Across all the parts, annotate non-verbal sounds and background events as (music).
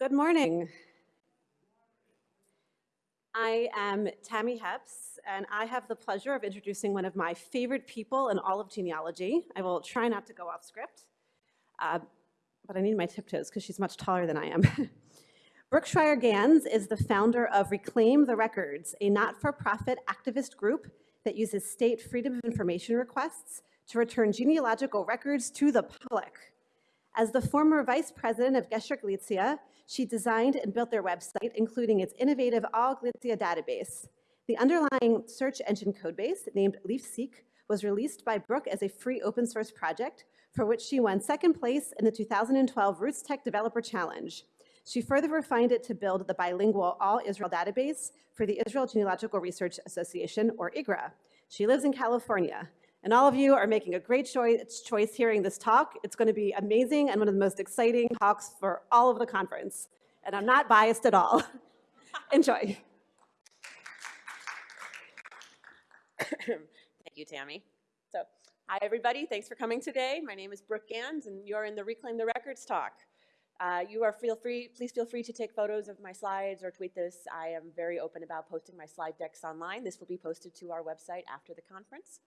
Good morning. I am Tammy Hepps, and I have the pleasure of introducing one of my favorite people in all of genealogy. I will try not to go off script, uh, but I need my tiptoes because she's much taller than I am. (laughs) Brooke Schreier Ganz is the founder of Reclaim the Records, a not-for-profit activist group that uses state freedom of information requests to return genealogical records to the public. As the former vice president of Gesher Galicia, she designed and built their website, including its innovative All Galicia database. The underlying search engine codebase, named LeafSeek, was released by Brooke as a free open source project, for which she won second place in the 2012 RootsTech Developer Challenge. She further refined it to build the bilingual All Israel database for the Israel Genealogical Research Association, or IGRA. She lives in California. And all of you are making a great choice, choice hearing this talk. It's going to be amazing and one of the most exciting talks for all of the conference. And I'm not biased at all. (laughs) Enjoy. Thank you, Tammy. So, hi everybody. Thanks for coming today. My name is Brooke Ganz, and you're in the Reclaim the Records talk. Uh, you are feel free, please feel free to take photos of my slides or tweet this. I am very open about posting my slide decks online. This will be posted to our website after the conference.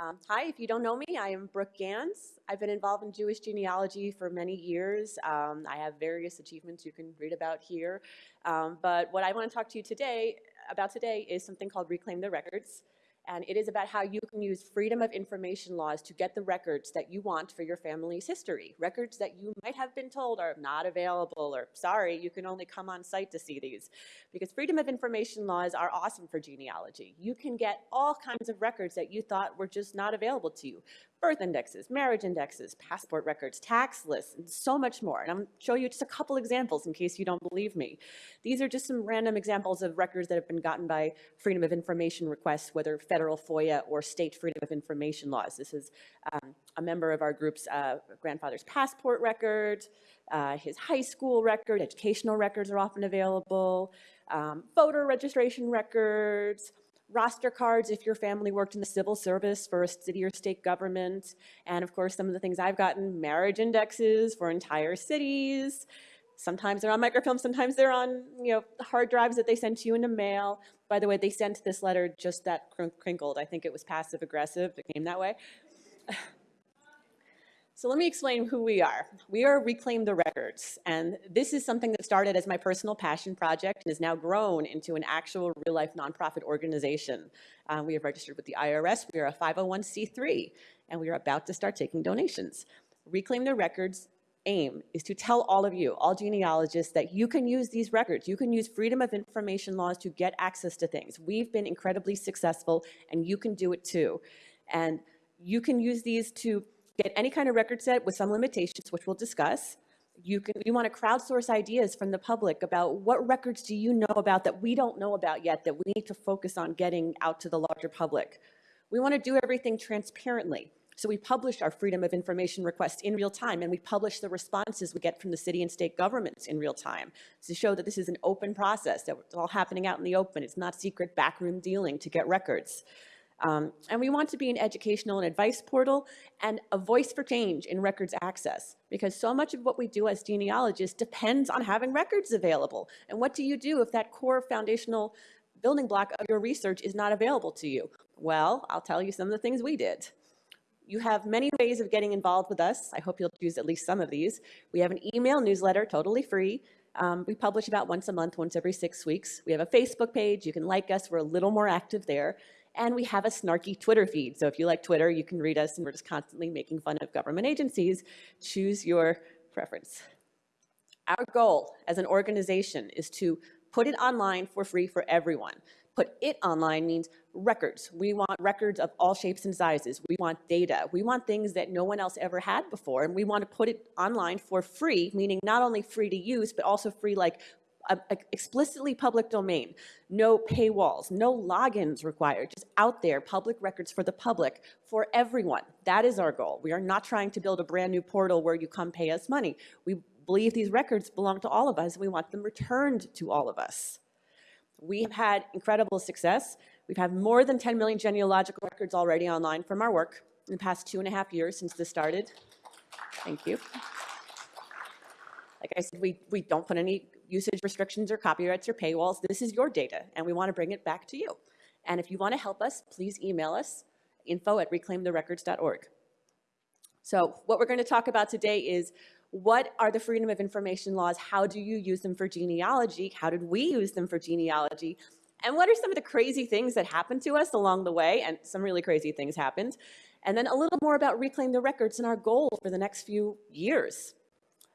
Um, hi, if you don't know me, I am Brooke Ganz. I've been involved in Jewish genealogy for many years. Um, I have various achievements you can read about here. Um, but what I want to talk to you today about today is something called Reclaim the Records and it is about how you can use freedom of information laws to get the records that you want for your family's history. Records that you might have been told are not available or sorry, you can only come on site to see these. Because freedom of information laws are awesome for genealogy. You can get all kinds of records that you thought were just not available to you birth indexes, marriage indexes, passport records, tax lists, and so much more. And I'm show you just a couple examples in case you don't believe me. These are just some random examples of records that have been gotten by Freedom of Information requests, whether federal FOIA or state Freedom of Information laws. This is um, a member of our group's uh, grandfather's passport record, uh, his high school record, educational records are often available, um, voter registration records, roster cards if your family worked in the civil service for a city or state government. And of course, some of the things I've gotten, marriage indexes for entire cities. Sometimes they're on microfilm, sometimes they're on you know hard drives that they send to you in the mail. By the way, they sent this letter just that crinkled. I think it was passive aggressive. It came that way. So let me explain who we are. We are Reclaim the Records, and this is something that started as my personal passion project and has now grown into an actual real-life nonprofit organization. Um, we have registered with the IRS. We are a 501c3, and we are about to start taking donations. Reclaim the Records aim is to tell all of you, all genealogists, that you can use these records. You can use freedom of information laws to get access to things. We've been incredibly successful, and you can do it too. And you can use these to get any kind of record set with some limitations, which we'll discuss. You, can, you want to crowdsource ideas from the public about what records do you know about that we don't know about yet that we need to focus on getting out to the larger public. We want to do everything transparently. So we publish our Freedom of Information requests in real time, and we publish the responses we get from the city and state governments in real time to show that this is an open process, that it's all happening out in the open. It's not secret backroom dealing to get records. Um, and we want to be an educational and advice portal and a voice for change in records access because so much of what we do as genealogists depends on having records available. And what do you do if that core foundational building block of your research is not available to you? Well, I'll tell you some of the things we did. You have many ways of getting involved with us. I hope you'll choose at least some of these. We have an email newsletter, totally free. Um, we publish about once a month, once every six weeks. We have a Facebook page. You can like us. We're a little more active there and we have a snarky Twitter feed. So if you like Twitter, you can read us, and we're just constantly making fun of government agencies. Choose your preference. Our goal as an organization is to put it online for free for everyone. Put it online means records. We want records of all shapes and sizes. We want data. We want things that no one else ever had before, and we want to put it online for free, meaning not only free to use, but also free like a, a explicitly public domain, no paywalls, no logins required, just out there, public records for the public, for everyone. That is our goal. We are not trying to build a brand new portal where you come pay us money. We believe these records belong to all of us, and we want them returned to all of us. We have had incredible success. We've had more than 10 million genealogical records already online from our work in the past two and a half years since this started. Thank you. Like I said, we, we don't put any usage restrictions or copyrights or paywalls. This is your data, and we want to bring it back to you. And if you want to help us, please email us, info at reclaimtherecords.org. So what we're going to talk about today is what are the Freedom of Information laws? How do you use them for genealogy? How did we use them for genealogy? And what are some of the crazy things that happened to us along the way? And some really crazy things happened. And then a little more about Reclaim the Records and our goals for the next few years.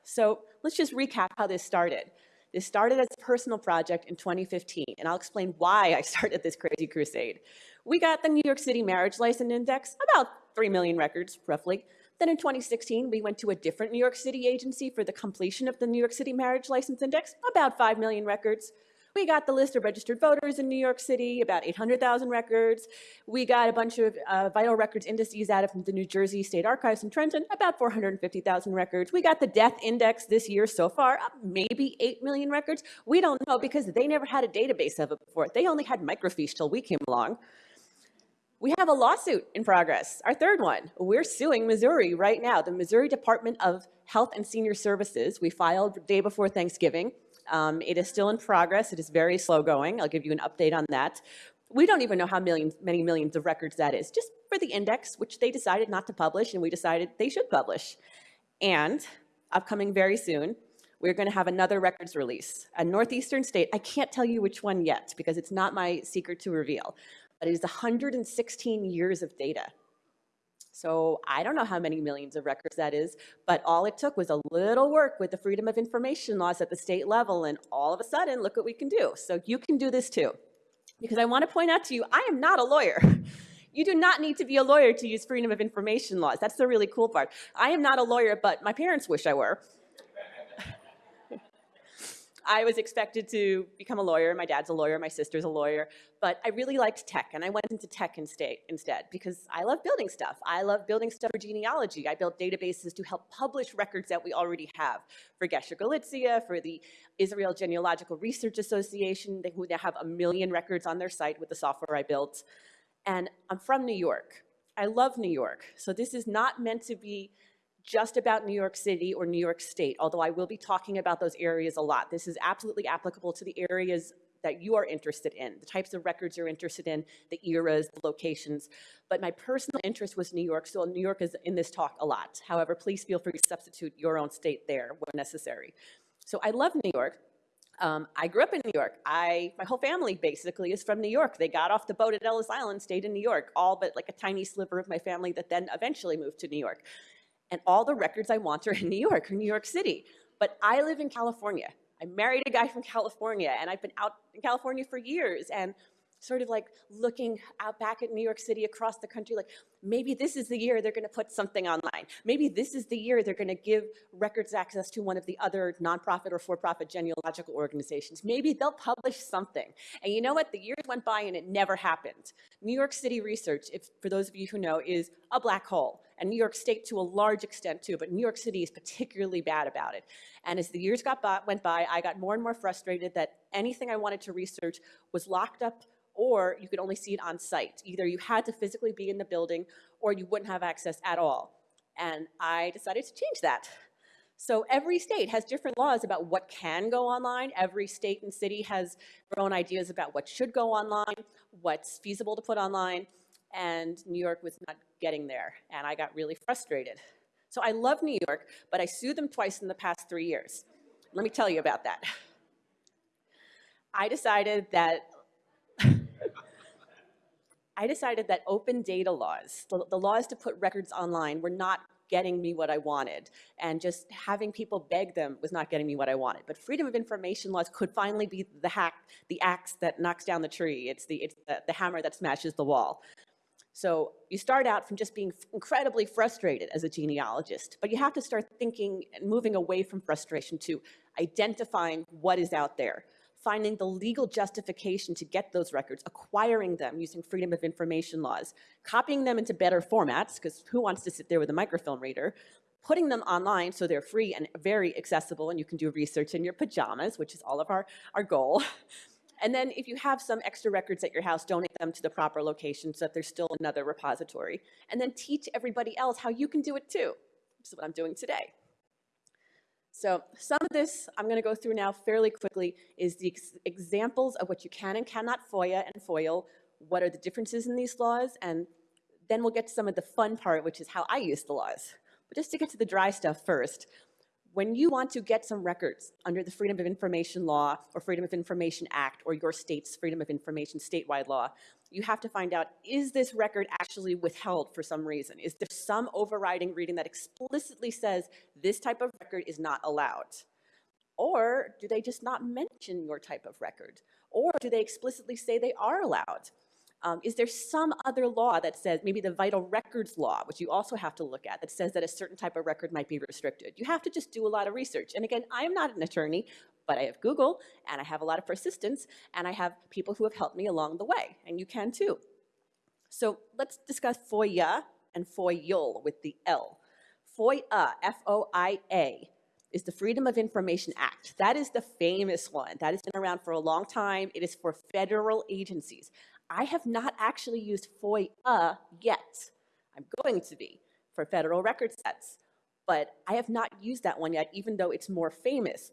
So let's just recap how this started. This started as a personal project in 2015, and I'll explain why I (laughs) started this crazy crusade. We got the New York City Marriage License Index, about 3 million records, roughly. Then in 2016, we went to a different New York City agency for the completion of the New York City Marriage License Index, about 5 million records. We got the list of registered voters in New York City, about 800,000 records. We got a bunch of uh, vital records indices out of the New Jersey State Archives in Trenton, about 450,000 records. We got the death index this year so far, maybe 8 million records. We don't know because they never had a database of it before. They only had microfiche till we came along. We have a lawsuit in progress, our third one. We're suing Missouri right now, the Missouri Department of Health and Senior Services. We filed day before Thanksgiving. Um, it is still in progress. It is very slow going. I'll give you an update on that. We don't even know how millions, many millions of records that is, just for the index, which they decided not to publish, and we decided they should publish. And upcoming very soon, we're going to have another records release, a northeastern state. I can't tell you which one yet because it's not my secret to reveal, but it is 116 years of data. So I don't know how many millions of records that is, but all it took was a little work with the Freedom of Information laws at the state level, and all of a sudden, look what we can do. So you can do this too. Because I want to point out to you, I am not a lawyer. (laughs) You do not need to be a lawyer to use Freedom of Information laws. That's the really cool part. I am not a lawyer, but my parents wish I were. I was expected to become a lawyer. My dad's a lawyer, my sister's a lawyer, but I really liked tech, and I went into tech instead, instead because I love building stuff. I love building stuff for genealogy. I built databases to help publish records that we already have for Gesher Galicia, for the Israel Genealogical Research Association, who now have a million records on their site with the software I built. And I'm from New York. I love New York, so this is not meant to be just about New York City or New York State, although I will be talking about those areas a lot. This is absolutely applicable to the areas that you are interested in, the types of records you're interested in, the eras, the locations. But my personal interest was New York, so New York is in this talk a lot. However, please feel free to substitute your own state there when necessary. So I love New York. Um, I grew up in New York. I, my whole family basically is from New York. They got off the boat at Ellis Island, stayed in New York, all but like a tiny sliver of my family that then eventually moved to New York and all the records I want are in (laughs) New York or New York City. But I live in California. I married a guy from California, and I've been out in California for years. And sort of like looking out back at New York City across the country, like maybe this is the year they're going to put something online. Maybe this is the year they're going to give records access to one of the other nonprofit or for-profit genealogical organizations. Maybe they'll publish something. And you know what? The years went by and it never happened. New York City research, if, for those of you who know, is a black hole. And New York State to a large extent too, but New York City is particularly bad about it. And as the years got by, went by, I got more and more frustrated that anything I wanted to research was locked up or you could only see it on site. Either you had to physically be in the building or you wouldn't have access at all. And I decided to change that. So every state has different laws about what can go online. Every state and city has their own ideas about what should go online, what's feasible to put online, and New York was not getting there, and I got really frustrated. So I love New York, but I sued them twice in the past three years. Let me tell you about that. I decided that (laughs) I decided that open data laws, the, the, laws to put records online, were not getting me what I wanted. And just having people beg them was not getting me what I wanted. But freedom of information laws could finally be the hack, the axe that knocks down the tree. It's the, it's the, the hammer that smashes the wall. So you start out from just being incredibly frustrated as a genealogist, but you have to start thinking and moving away from frustration to identifying what is out there finding the legal justification to get those records, acquiring them using freedom of information laws, copying them into better formats, because who wants to sit there with a microfilm reader, putting them online so they're free and very accessible and you can do research in your pajamas, which is all of our, our goal. (laughs) And then if you have some extra records at your house, donate them to the proper location so that there's still another repository. And then teach everybody else how you can do it too, which is what I'm doing today. So some of this I'm going to go through now fairly quickly is the ex- examples of what you can and cannot FOIA and FOIL, what are the differences in these laws, and then we'll get to some of the fun part, which is how I use the laws. But just to get to the dry stuff first, when you want to get some records under the Freedom of Information Law or Freedom of Information Act or your state's Freedom of Information statewide law, you have to find out, is this record actually withheld for some reason? Is there some overriding reading that explicitly says this type of record is not allowed? Or do they just not mention your type of record? Or do they explicitly say they are allowed? Um, is there some other law that says, maybe the vital records law, which you also have to look at, that says that a certain type of record might be restricted? You have to just do a lot of research. And again, I am not an attorney, but I have Google, and I have a lot of persistence, and I have people who have helped me along the way, and you can too. So let's discuss FOIA and FOIL with the L. FOIA, F-O-I-A, is the Freedom of Information Act. That is the famous one. That has been around for a long time. It is for federal agencies. I have not actually used FOIA yet. I'm going to be for federal record sets, but I have not used that one yet, even though it's more famous.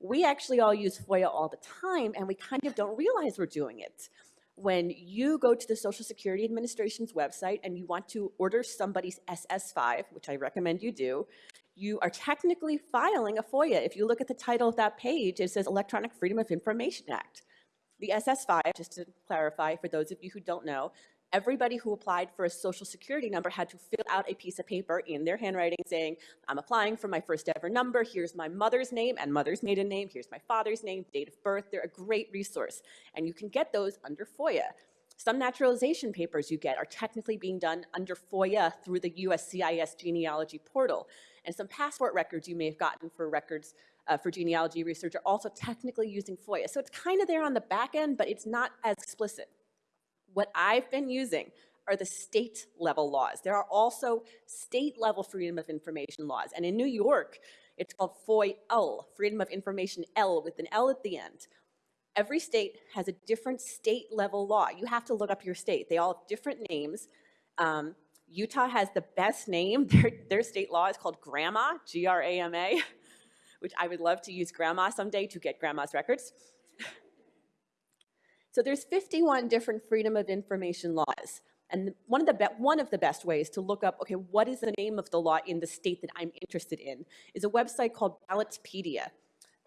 We actually all use FOIA all the time, and we kind of don't realize we're doing it. When you go to the Social Security Administration's website and you want to order somebody's SS5, which I recommend you do, you are technically filing a FOIA. If you look at the title of that page, it says Electronic Freedom of Information Act. The SS5, just to clarify for those of you who don't know, everybody who applied for a social security number had to fill out a piece of paper in their handwriting saying, I'm applying for my first ever number, here's my mother's name and mother's maiden name, here's my father's name, date of birth. They're a great resource. And you can get those under FOIA. Some naturalization papers you get are technically being done under FOIA through the USCIS genealogy portal. And some passport records you may have gotten for records uh, for genealogy research are also technically using FOIA. So it's kind of there on the back end, but it's not as explicit. What I've been using are the state level laws. There are also state level freedom of information laws. And in New York, it's called FOIL, Freedom of Information L with an L at the end. Every state has a different state level law. You have to look up your state. They all have different names. Um, Utah has the best name. (laughs) Their, their state law is called GRAMA, G R A M A, which I would love to use grandma someday to get grandma's records. (laughs) So there's 51 different freedom of information laws. And one of, the one of the best ways to look up, okay, what is the name of the law in the state that I'm interested in, is a website called Ballotpedia.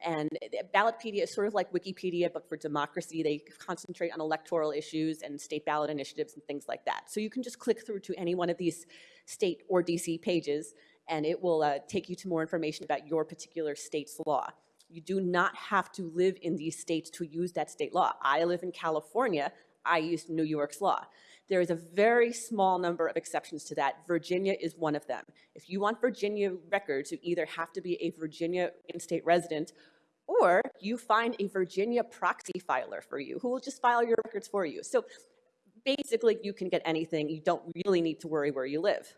And Ballotpedia is sort of like Wikipedia, but for democracy. They concentrate on electoral issues and state ballot initiatives and things like that. So you can just click through to any one of these state or DC pages, and it will uh, take you to more information about your particular state's law. You do not have to live in these states to use that state law. I live in California. I use New York's law. There is a very small number of exceptions to that. Virginia is one of them. If you want Virginia records, you either have to be a Virginia in-state resident or you find a Virginia proxy filer for you who will just file your records for you. So basically, you can get anything. You don't really need to worry where you live.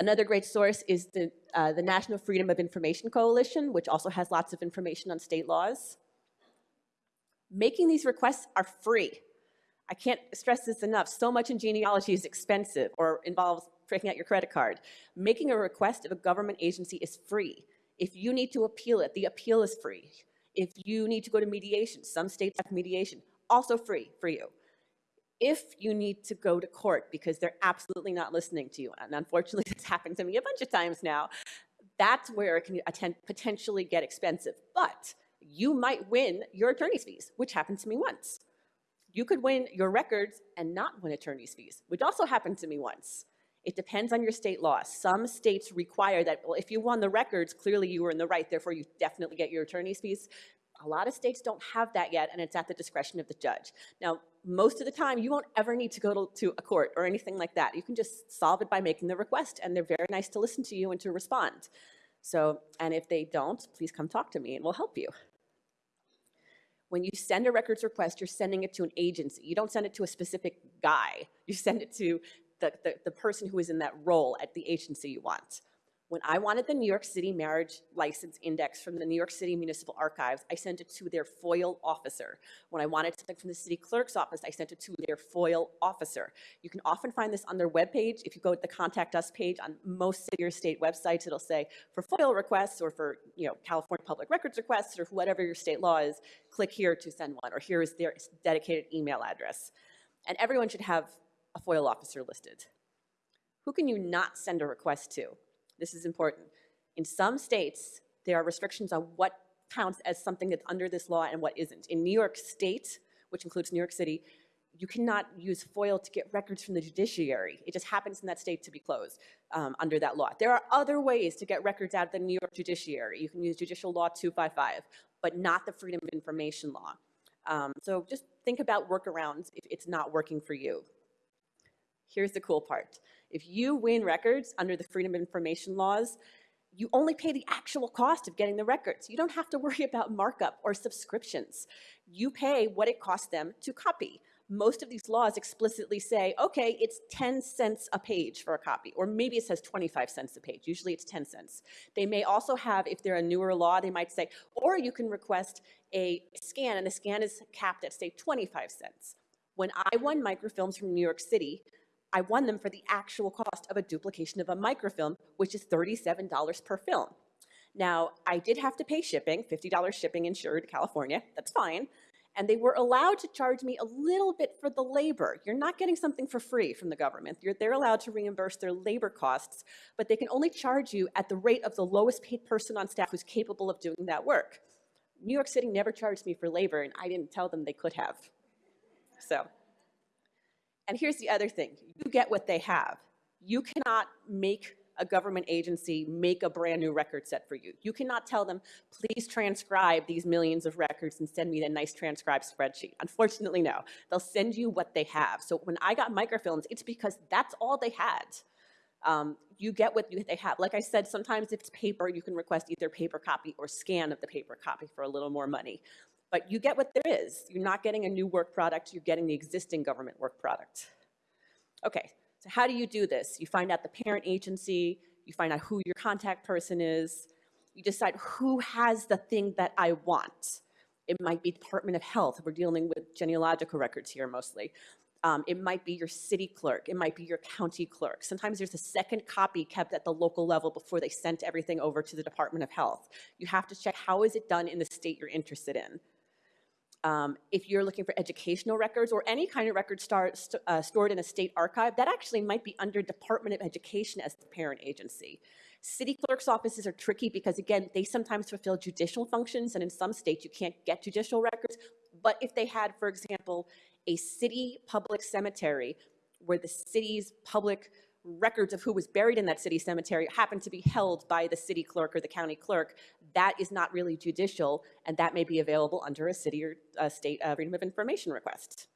Another great source is the, uh, the National Freedom of Information Coalition, which also has lots of information on state laws. Making these requests are free. I can't stress this enough. So much in genealogy is expensive or involves breaking out your credit card. Making a request of a government agency is free. If you need to appeal it, the appeal is free. If you need to go to mediation, some states have mediation, also free for you if you need to go to court because they're absolutely not listening to you, and unfortunately (laughs) this happened to me a bunch of times now, that's where it can attend, potentially get expensive. But you might win your attorney's fees, which happened to me once. You could win your records and not win attorney's fees, which also happened to me once. It depends on your state law. Some states require that, well, if you won the records, clearly you were in the right, therefore you definitely get your attorney's fees. A lot of states don't have that yet, and it's at the discretion of the judge. Now, most of the time, you won't ever need to go to, to, a court or anything like that. You can just solve it by making the request, and they're very nice to listen to you and to respond. So, and if they don't, please come talk to me and we'll help you. When you send a records request, you're sending it to an agency. You don't send it to a specific guy. You send it to the, the, the person who is in that role at the agency you want. When I wanted the New York City marriage license index from the New York City Municipal Archives, I sent it to their FOIL officer. When I wanted something from the city clerk's office, I sent it to their FOIL officer. You can often find this on their webpage. If you go to the Contact Us page on most city or state websites, it'll say for FOIL requests or for, you know, California Public Records requests or whatever your state law is, click here to send one, or here is their dedicated email address. And everyone should have a FOIL officer listed. Who can you not send a request to? This is important. In some states, there are restrictions on what counts as something that's under this law and what isn't. In New York State, which includes New York City, you cannot use FOIL to get records from the judiciary. It just happens in that state to be closed um, under that law. There are other ways to get records out of the New York judiciary. You can use Judicial Law 255, but not the Freedom of Information Law. Um, so just think about workarounds if it's not working for you. Here's the cool part. If you win records under the Freedom of Information laws, you only pay the actual cost of getting the records. You don't have to (laughs) worry about markup or subscriptions. You pay what it costs them to copy. Most of these laws explicitly say, okay, it's 10 cents a page for a copy, or maybe it says 25 cents a page. Usually it's 10 cents. They may also have, if they're a newer law, they might say, or you can request a scan, and the scan is capped at, say, 25 cents. When I won microfilms from New York City, I won them for the actual cost of a duplication of a microfilm, which is $37 per film. Now, I did have to pay shipping, $50 shipping insured California, that's fine. And they were allowed to charge me a little bit for the labor. You're not getting something for free from the government. You're, they're allowed to reimburse their labor costs, but they can only charge you at the rate of the lowest paid person on staff who's capable of doing that work. New York City never charged me for labor, and I didn't tell them they could have. So. And here's the other thing, you get what they have. You cannot make a government agency make a brand new record set for you. You cannot tell them, please transcribe these millions of records and send me a nice transcribed spreadsheet. Unfortunately, no. They'll send you what they have. So when I got microfilms, it's because that's all they had. Um, you get what they have. Like I said, sometimes if it's paper, you can request either paper copy or scan of the paper copy for a little more money. But you get what there is. You're not getting a new work product, you're getting the existing government work product. Okay, so how do you do this? You find out the parent agency, you find out who your contact person is, you decide who has the thing that I want. It might be Department of Health. We're dealing with genealogical records here mostly. Um, it might be your city clerk. It might be your county clerk. Sometimes there's a second copy kept at the local level before they sent everything over to the Department of Health. You have to check how is it done in the state you're interested in. Um, if you're looking for educational records or any kind of record star, st uh, stored in a state archive, that actually might be under Department of Education as the parent agency. City clerk's offices are tricky because, again, they sometimes fulfill judicial functions, and in some states you can't get judicial records. But if they had, for example, a city public cemetery where the city's public records of who was buried in that city cemetery happen to be held by the city clerk or the county clerk, that is not really judicial, and that may be available under a city or a state uh, freedom of information request.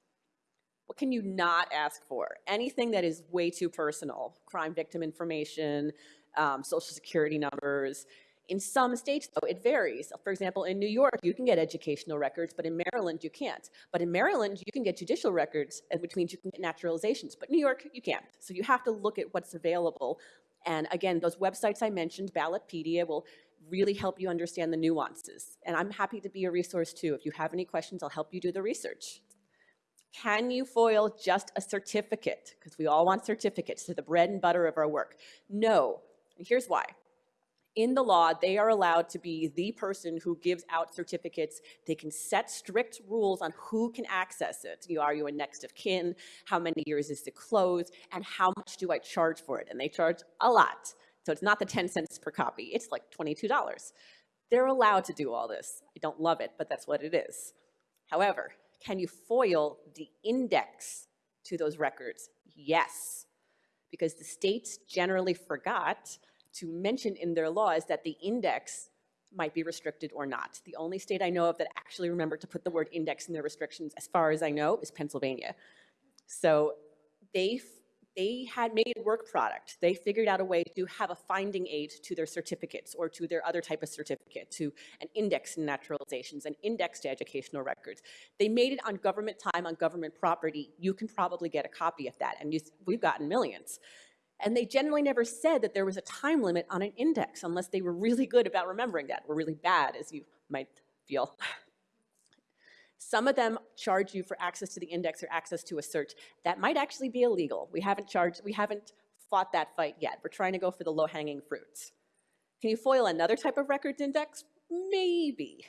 What can you not ask for? Anything that is way too personal, crime victim information, um, social security numbers, in some states, though, it varies. For example, in New York, you can get educational records, but in Maryland, you can't. But in Maryland, you can get judicial records, which means you can get naturalizations. But New York, you can't. So you have to look at what's available. And again, those websites I mentioned, Ballotpedia, will really help you understand the nuances. And I'm happy to be a resource too. If you have any questions, I'll help you do the research. Can you foil just a certificate? Because we all want certificates to the bread and butter of our work. No, and here's why in the law, they are allowed to be the person who gives out certificates. They can set strict rules on who can access it. You, are you a next of kin? How many years is it closed? And how much do I charge for it? And they charge a lot. So it's not the 10 cents per copy. It's like $22. They're allowed to do all this. I don't love it, but that's what it is. However, can you foil the index to those records? Yes, because the states generally forgot to mention in their laws that the index might be restricted or not. The only state I know of that actually remembered to put the word index in their restrictions, as far as I know, is Pennsylvania. So they, they had made a work product. They figured out a way to have a finding aid to their certificates or to their other type of certificate, to an index in naturalizations, an index to educational records. They made it on government time, on government property. You can probably get a copy of that, and you, we've gotten millions. And they generally never said that there was a time limit on an index unless they were really good about remembering that, or really bad, as you might feel. Some of them charge you for access to the index or access to a search. That might actually be illegal. We haven't charged, we haven't fought that fight yet. We're trying to go for the low-hanging fruits. Can you foil another type of records index? Maybe.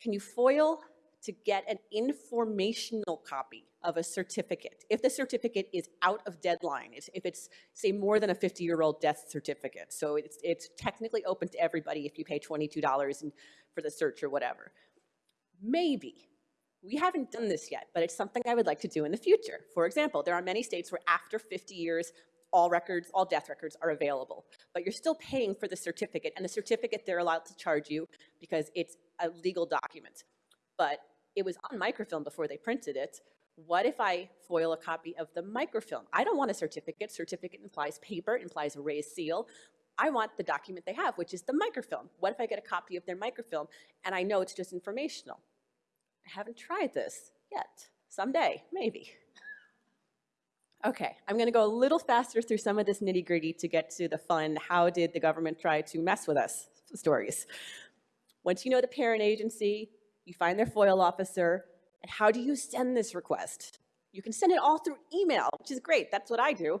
Can you foil to get an informational copy of a certificate? If the certificate is out of deadline, if it's, say, more than a 50-year-old death certificate, so it's, it's technically open to everybody if you pay $22 and- for the search or whatever. Maybe. We haven't done this yet, but it's something I would like to do in the future. For example, there are many states where after 50 years, all records, all death records are available, but you're still paying for the certificate, and the certificate they're allowed to charge you because it's a legal document. But it was on microfilm before they printed it. What if I foil a copy of the microfilm? I don't want a certificate. Certificate implies paper, implies a raised seal. I want the document they have, which is the microfilm. What if I get a copy of their microfilm and I know it's just informational? I haven't tried this yet. Someday, maybe. (laughs) Okay, I'm going to go a little faster through some of this nitty gritty to get to the fun, how did the government try to mess with us stories. Once you know the parent agency, you find their FOIL officer, and how do you send this request? You can send it all through email, which is great. That's what I do.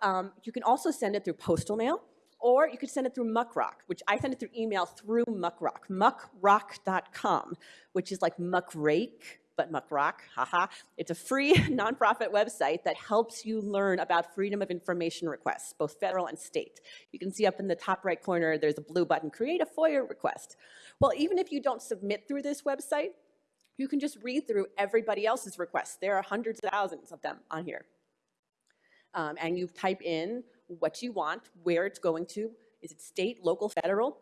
Um, you can also send it through postal mail, or you could send it through Muckrock, which I send it through email through Muckrock, muckrock.com, which is like muckrake, but Muckrock, haha. It's a free (laughs) nonprofit website that helps you learn about freedom of information requests, both federal and state. You can see up in the top right corner, there's a blue button, create a FOIA request. Well, even if you don't submit through this website, you can just read through everybody else's requests. There are hundreds of thousands of them on here. Um, and you type in what you want, where it's going to, is it state, local, federal?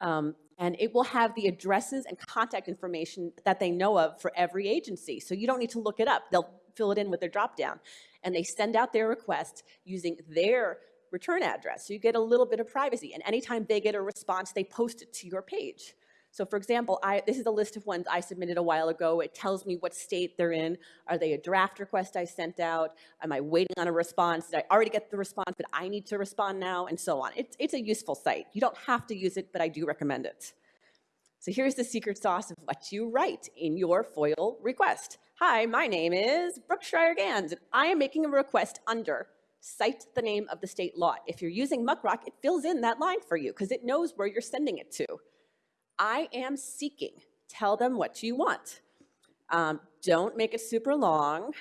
Um, and it will have the addresses and contact information that they know of for every agency. So you don't need to look it up. They'll fill it in with their dropdown. And they send out their request using their return address. So you get a little bit of privacy. And anytime they get a response, they post it to your page. So for example, I, this is a list of ones I submitted a while ago. It tells me what state they're in. Are they a draft request I sent out? Am I waiting on a response? Did I already get the response, but I need to respond now? And so on. It's, it's a useful site. You don't have to use it, but I do recommend it. So here's the secret sauce of what you write in your FOIL request. Hi, my name is Brooke Schreier-Ganz, and I am making a request under cite the name of the state law. If you're using Muckrock, it fills in that line for you because it knows where you're sending it to. I am seeking. Tell them what you want. Um, don't make it super long.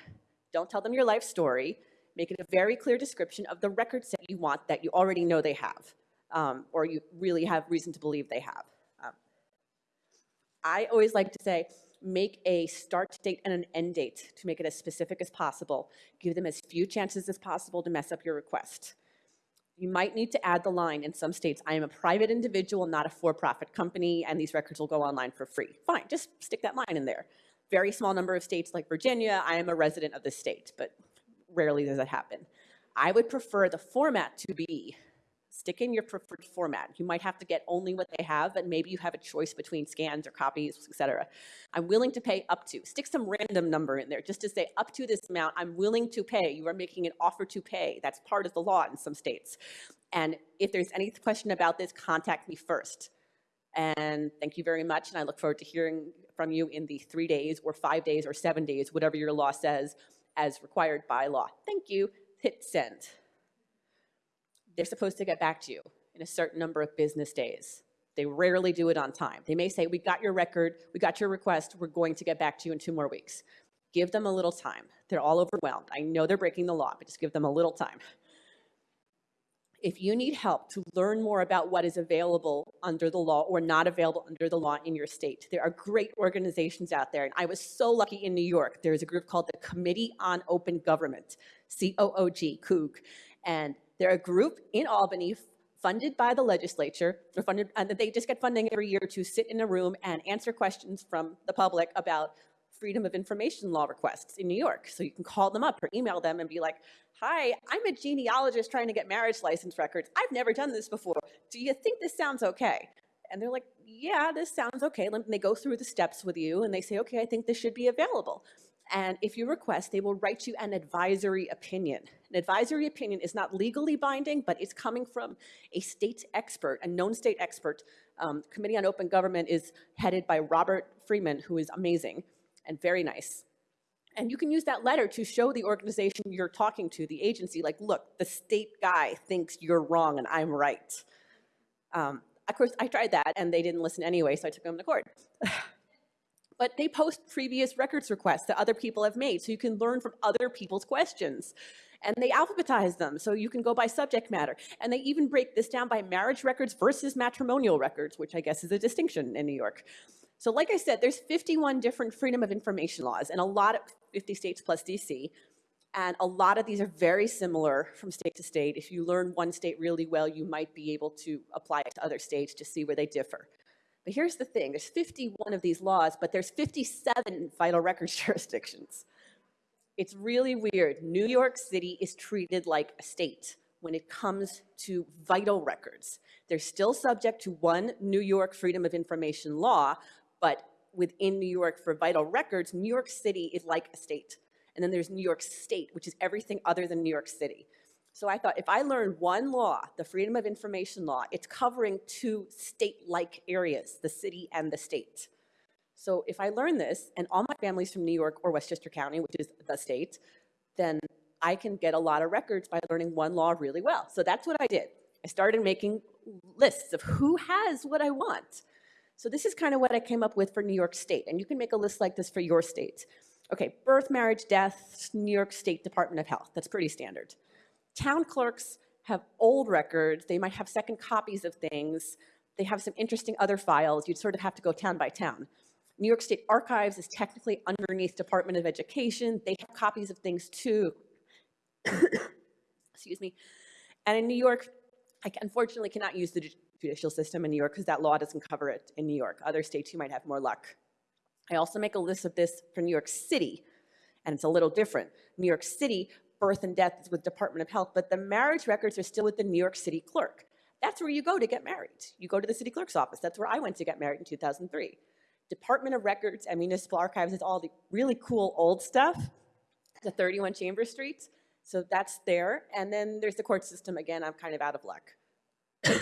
Don't tell them your life story. Make it a very clear description of the records that you want that you already know they have, um, or you really have reason to believe they have. Um, I always like to say, make a start date and an end date to make it as specific as possible. Give them as few chances as possible to mess up your request. You might need to add the line in some states, I am a private individual, not a for-profit company, and these records will go online for free. Fine, just stick that line in there. Very small number of states like Virginia, I am a resident of the state, but rarely does that happen. I would prefer the format to be stick in your preferred format. You might have to get only what they have, but maybe you have a choice between scans or copies, et cetera. I'm willing to pay up to. Stick some random number in there just to say up to this amount, I'm willing to pay. You are making an offer to pay. That's part of the law in some states. And if there's any question about this, contact me first. And thank you very much, and I look forward to hearing from you in the three days or five days or seven days, whatever your law says, as required by law. Thank you. Hit send they're supposed to get back to you in a certain number of business days. They rarely do it on time. They may say, we got your record, we got your request, we're going to get back to you in two more weeks. Give them a little time. They're all overwhelmed. I know they're breaking the law, but just give them a little time. If you need help to learn more about what is available under the law or not available under the law in your state, there are great organizations out there. And I was so lucky in New York. There's a group called the Committee on Open Government, C-O-O-G, COOG. And they're a group in Albany funded by the legislature, or funded, and they just get funding every year to sit in a room and answer questions from the public about freedom of information law requests in New York. So you can call them up or email them and be like, hi, I'm a genealogist trying to get marriage license records. I've never done this before. Do you think this sounds okay? And they're like, yeah, this sounds okay. And they go through the steps with you and they say, okay, I think this should be available. And if you request, they will write you an advisory opinion. An advisory opinion is not legally binding, but it's coming from a state expert, a known state expert. Um, Committee on Open Government is headed by Robert Freeman, who is amazing and very nice. And you can use that letter to show the organization you're talking to, the agency, like, look, the state guy thinks you're wrong and I'm right. Um, of course, I tried that and they didn't listen anyway, so I took them to court. But they post previous records requests that other people have made, so you can learn from other people's questions. And they alphabetize them, so you can go by subject matter. And they even break this down by marriage records versus matrimonial records, which I guess is a distinction in New York. So like I said, there's 51 different freedom of information laws, and a lot of 50 states plus DC. And a lot of these are very similar from state to state. If you learn one state really well, you might be able to apply it to other states to see where they differ. But here's the thing, there's 51 of these laws, but there's 57 (laughs) vital records (laughs) jurisdictions. It's really weird. New York City is treated like a state when it comes to vital records. They're still subject to one New York Freedom of Information law, but within New York for vital records, New York City is like a state. And then there's New York State, which is everything other than New York City. So I thought if I learn one law, the Freedom of Information Law, it's covering two state-like areas, the city and the state. So if I learn this, and all my family's from New York or Westchester County, which is the state, then I can get a lot of records by learning one law really well. So that's what I did. I started making lists of who has what I want. So this is kind of what I came up with for New York State, and you can make a list like this for your state. Okay, birth, marriage, death, New York State Department of Health. That's pretty standard. Town clerks have old records. They might have second copies of things. They have some interesting other files. You'd sort of have to go town by town. New York State Archives is technically underneath Department of Education. They have copies of things too. (coughs) Excuse me. And in New York, I unfortunately cannot use the judicial system in New York because that law doesn't cover it in New York. Other states, you might have more luck. I also make a list of this for New York City, and it's a little different. New York City birth and death is with Department of Health, but the marriage records are still with the New York City clerk. That's where you go to get married. You go to the city clerk's office. That's where I went to get married in 2003. Department of Records and Municipal Archives is all the really cool old stuff, the 31 Chambers Street. So that's there. And then there's the court system. Again, I'm kind of out of luck. (coughs)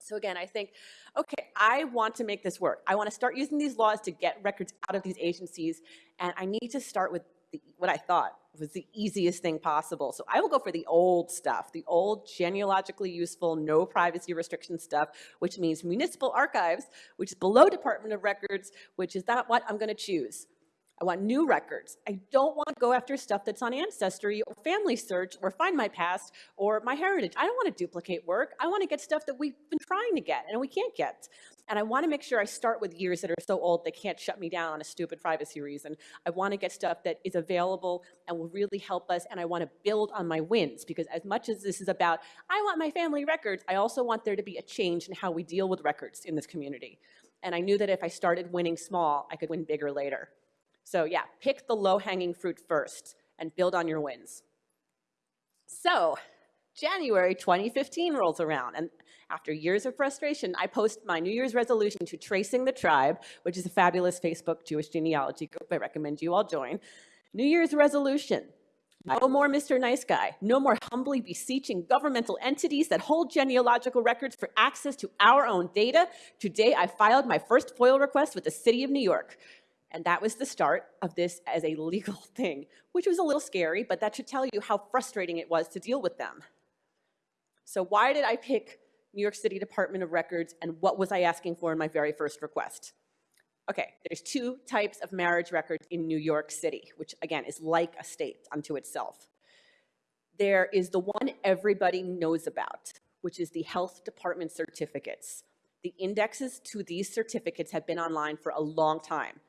so again, I think, okay, I want to make this work. I want to start using these laws to get records out of these agencies. And I need to start with the, what I thought was the easiest thing possible. So I will go for the old stuff, the old genealogically useful, no privacy restriction stuff, which means municipal archives, which is below Department of Records, which is not what I'm gonna choose. I want new records. I don't want to go after stuff that's on Ancestry or Family Search or Find My Past or My Heritage. I don't want to duplicate work. I want to get stuff that we've been trying to get and we can't get. And I want to make sure I start with years that are so old they can't shut me down on a stupid privacy reason. I want to get stuff that is available and will really help us and I want to build on my wins because as much as this is about, I want my family records, I also want there to be a change in how we deal with records in this community. And I knew that if I started winning small, I could win bigger later. So yeah, pick the low-hanging fruit first and build on your wins. So January 2015 rolls around, and after years of frustration, I post my New Year's resolution to Tracing the Tribe, which is a fabulous Facebook Jewish genealogy group I recommend you all join. New Year's resolution, no more Mr. Nice Guy. No more humbly beseeching governmental entities that hold genealogical records for access to our own data. Today, I filed my first FOIL request with the City of New York. And that was the start of this as a legal (laughs) thing, which was a little scary, but that should tell you how frustrating it was to deal with them. So why did I pick New York City Department of Records and what was I asking for in my very first request? Okay, there's two types of marriage records in New York City, which again is like a state unto itself. There is the one everybody knows about, which is the health department certificates. The indexes to these certificates have been online for a long time.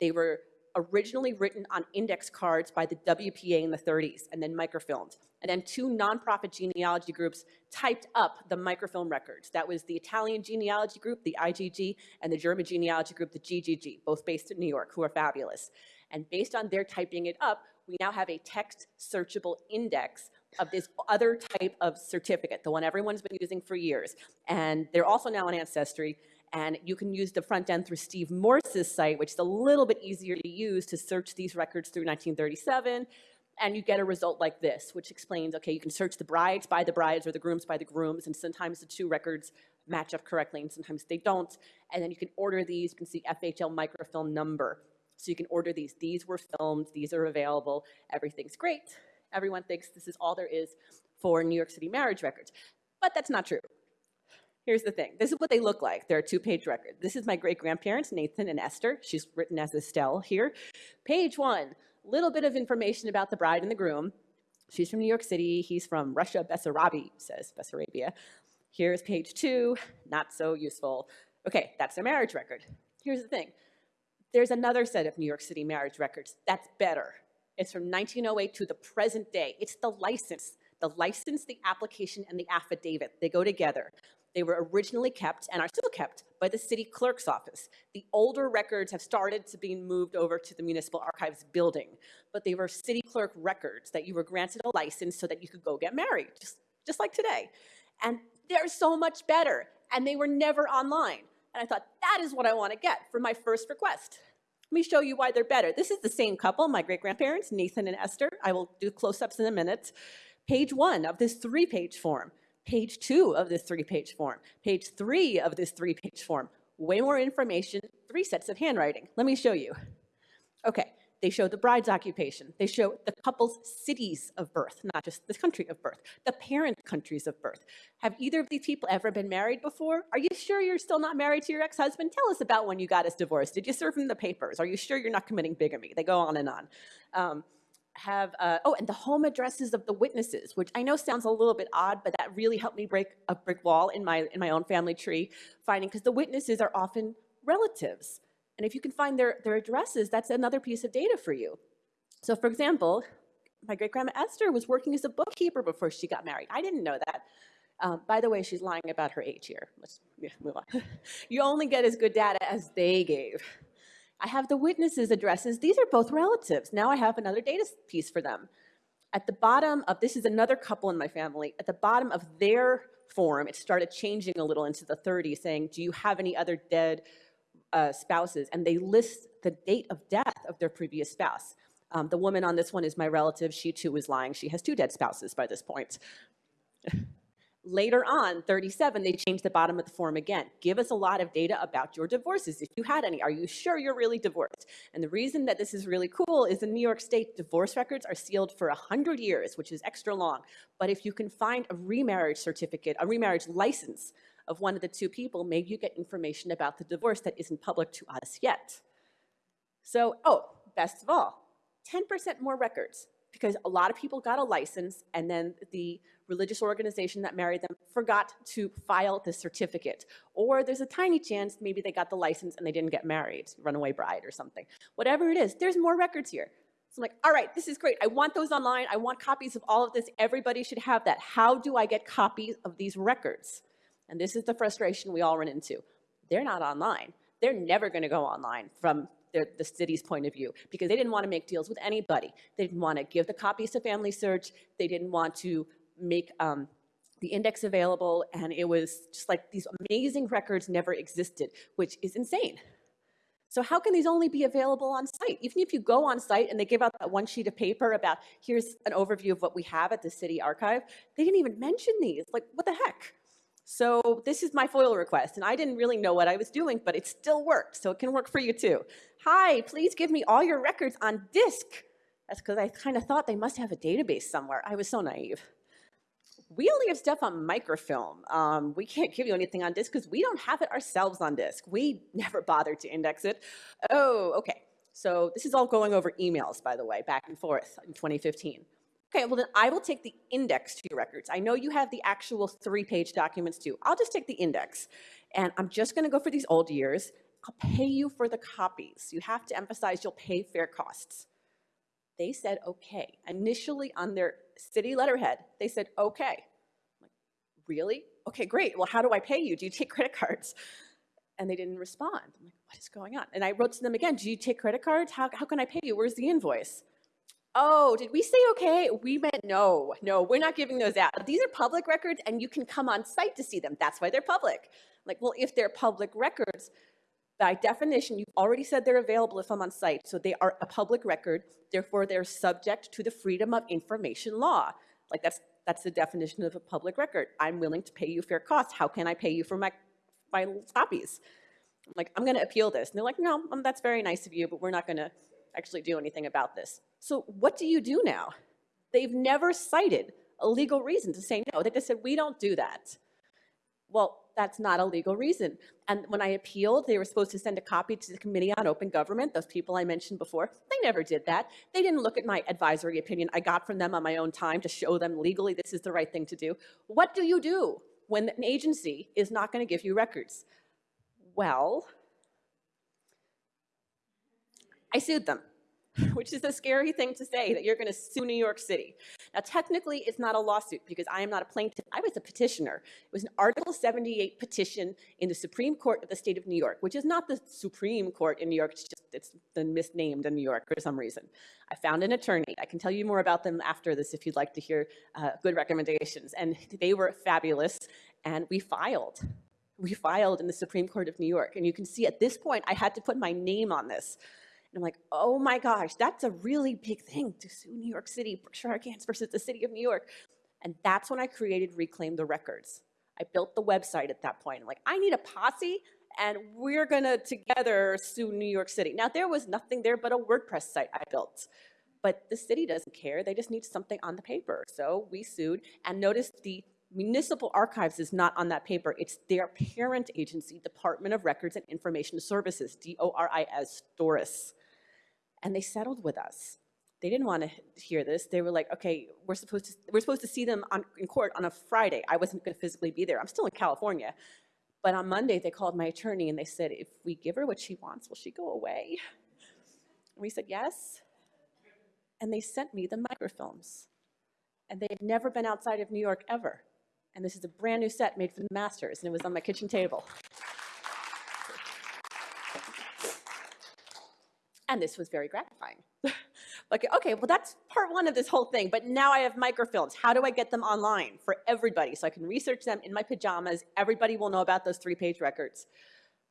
They were originally written on index cards by the WPA in the 30s and then microfilmed. And then two nonprofit genealogy groups typed up the microfilm records. That was the Italian genealogy group, the IGG, and the German genealogy group, the GGG, both based in New York, who are fabulous. And based on their typing it up, we now have a text searchable index of this other type of certificate, the one everyone's been using for years. And they're also now on Ancestry, And you can use the front end through Steve Morse's site, which is a little bit easier to use to search these records through 1937. And you get a result like this, which explains, okay, you can search the brides by the brides or the grooms by the grooms, and sometimes the two records match up correctly and sometimes they don't. And then you can order these, you can see FHL microfilm number. So you can order these. These were filmed, these are available, everything's great. Everyone thinks this is all there is for New York City marriage records. But that's not true. Here's the thing. This is what they look like. They're a two-page record. This is my great-grandparents, Nathan and Esther. She's written as Estelle here. Page one, little bit of information about the bride and the groom. She's from New York City. He's from Russia, Bessarabia, says Bessarabia. Here's page two, not so useful. Okay, that's their marriage record. Here's the thing. There's another set of New York City marriage records that's better. It's from 1908 to the present day. It's the license. The license, the application, and the affidavit, they go together. They were originally kept and are still kept by the city clerk's office. The older records have started to be moved over to the municipal archives building, but they were city clerk records that you were granted a license so that you could go get married, just, just like today. And they're so much better, and they were never online. And I thought, that is what I want to get for my first request. Let me show you why they're better. This is the same couple, my great-grandparents, Nathan and Esther. I will do close-ups in a minute. Page one of this three-page form page two of this three-page form, page three of this three-page form. Way more information, three sets of handwriting. Let me show you. Okay, they show the bride's occupation. They show the couple's cities of birth, not just the country of birth, the parent countries of birth. Have either of these people ever been married before? Are you sure you're still not married to your ex-husband? Tell us about when you got his divorce. Did you serve him the papers? Are you sure you're not committing bigamy? They go on and on. Um, have, uh, oh, and the home addresses of the witnesses, which I know sounds a little bit odd, but that really helped me break a brick wall in my, in my own family tree, finding, because the witnesses are often relatives. And if you can find their, their addresses, that's another piece of data for you. So for example, my great-grandma Esther was working as a bookkeeper before she got married. I didn't know that. Um, by the way, she's lying about her age here. Let's yeah, move on. (laughs) you only get as good data as they gave. I have the witnesses' addresses. These are both relatives. Now I have another data piece for them. At the bottom of, this is another couple in my family, at the bottom of their form, it started changing a little into the 30s, saying, do you have any other dead uh, spouses? And they list the date of death of their previous spouse. Um, the woman on this one is my relative. She too was lying. She has two dead spouses by this point. (laughs) Later on, 37, they changed the bottom of the form again. Give us a lot of data about your divorces, if you had any. Are you sure you're really divorced? And the reason that this is really cool is in New York State, divorce records are sealed for 100 years, which is extra long. But if you can find a remarriage certificate, a remarriage license of one of the two people, maybe you get information about the divorce that isn't public to us yet. So, oh, best of all, 10% more records because a lot of people got a license and then the religious organization that married them forgot to file the certificate. Or there's a tiny chance maybe they got the license and they didn't get married, runaway bride or something. Whatever it is, there's more records here. So I'm like, all right, this is great. I want those online. I want copies of all of this. Everybody should have that. How do I get copies of these records? And this is the frustration we all run into. They're not online. They're never going to go online from the city's point of view because they didn't want to make deals with anybody. They didn't want to give the copies to Family Search. They didn't want to make um, the index available. And it was just like these amazing records never existed, which is insane. So how can these only be available on site? Even if you go on site and they give out that one sheet of paper about, here's an overview of what we have at the city archive, they didn't even mention these. Like, what the heck? So this is my FOIL request, and I didn't really know what I was doing, but it still worked, so it can work for you too. Hi, please give me all your records on disk. That's because I kind of thought they must have a database somewhere. I was so naive. We only have stuff on microfilm. Um, we can't give you anything on disk because we don't have it ourselves on disk. We never bothered to index it. Oh, okay. So this is all going over emails, by the way, back and forth in 2015. Okay, well then I will take the index to your records. I know you have the actual three-page documents too. I'll just take the index. And I'm just gonna go for these old years. I'll pay you for the copies. You have to emphasize you'll pay fair costs. They said okay. Initially on their city letterhead, they said okay. Like, really? Okay, great. Well, how do I pay you? Do you take credit cards? And they didn't respond. I'm like, what is going on? And I wrote to them again, do you take credit cards? How, how can I pay you? Where's the invoice? Oh, did we say okay? We meant no, no, we're not giving those out. These are public records and you can come on site to see them. That's why they're public. Like, well, if they're public records, by definition, you've already said they're available if I'm on site, so they are a public record, therefore they're subject to the Freedom of Information Law. Like, that's, that's the definition of a public record. I'm willing to pay you fair cost. How can I pay you for my, my copies? I'm like, I'm gonna appeal this. And they're like, no, um, that's very nice of you, but we're not gonna actually do anything about this. So what do you do now? They've never cited a legal reason to say no. They just said, we don't do that. Well, that's not a legal reason. And when I appealed, they were supposed to send a copy to the Committee on Open Government, those people I mentioned before. They never did that. They didn't look at my advisory opinion I got from them on my own time to show them legally this is the right thing to do. What do you do when an agency is not going to give you records? Well, I sued them, (laughs) which is a scary thing to say, that you're going to sue New York City. Now, technically, it's not a lawsuit because I am not a plaintiff. I was a petitioner. It was an Article 78 petition in the Supreme Court of the state of New York, which is not the Supreme Court in New York. It's just it's been misnamed in New York for some reason. I found an attorney. I can tell you more about them after this if you'd like to hear uh, good recommendations. And they were fabulous, and we filed. We filed in the Supreme Court of New York. And you can see at this point, I had to put my name on this. And I'm like, oh my gosh, that's a really big thing to sue New York City, Berkshire Hathaway versus the city of New York. And that's when I created Reclaim the Records. I built the website at that point. I'm like, I need a posse and we're gonna together sue New York City. Now there was nothing there but a WordPress site I built. But the city doesn't care, they just need something on the paper. So we sued and notice the municipal archives is not on that paper. It's their parent agency, Department of Records and Information Services, D-O-R-I-S, Doris and they settled with us. They didn't want to hear this. They were like, okay, we're supposed to, we're supposed to see them on, in court on a Friday. I wasn't going to physically be there. I'm still in California. But on Monday, they called my attorney and they said, if we give her what she wants, will she go away? And we said, yes. And they sent me the microfilms. And they had never been outside of New York ever. And this is a brand new set made for the masters, and it was on my kitchen table. And this was very gratifying. (laughs) like, okay, well, that's part one of this whole thing, but now I have microfilms. How do I get them online for everybody so I can research them in my pajamas? Everybody will know about those three-page records.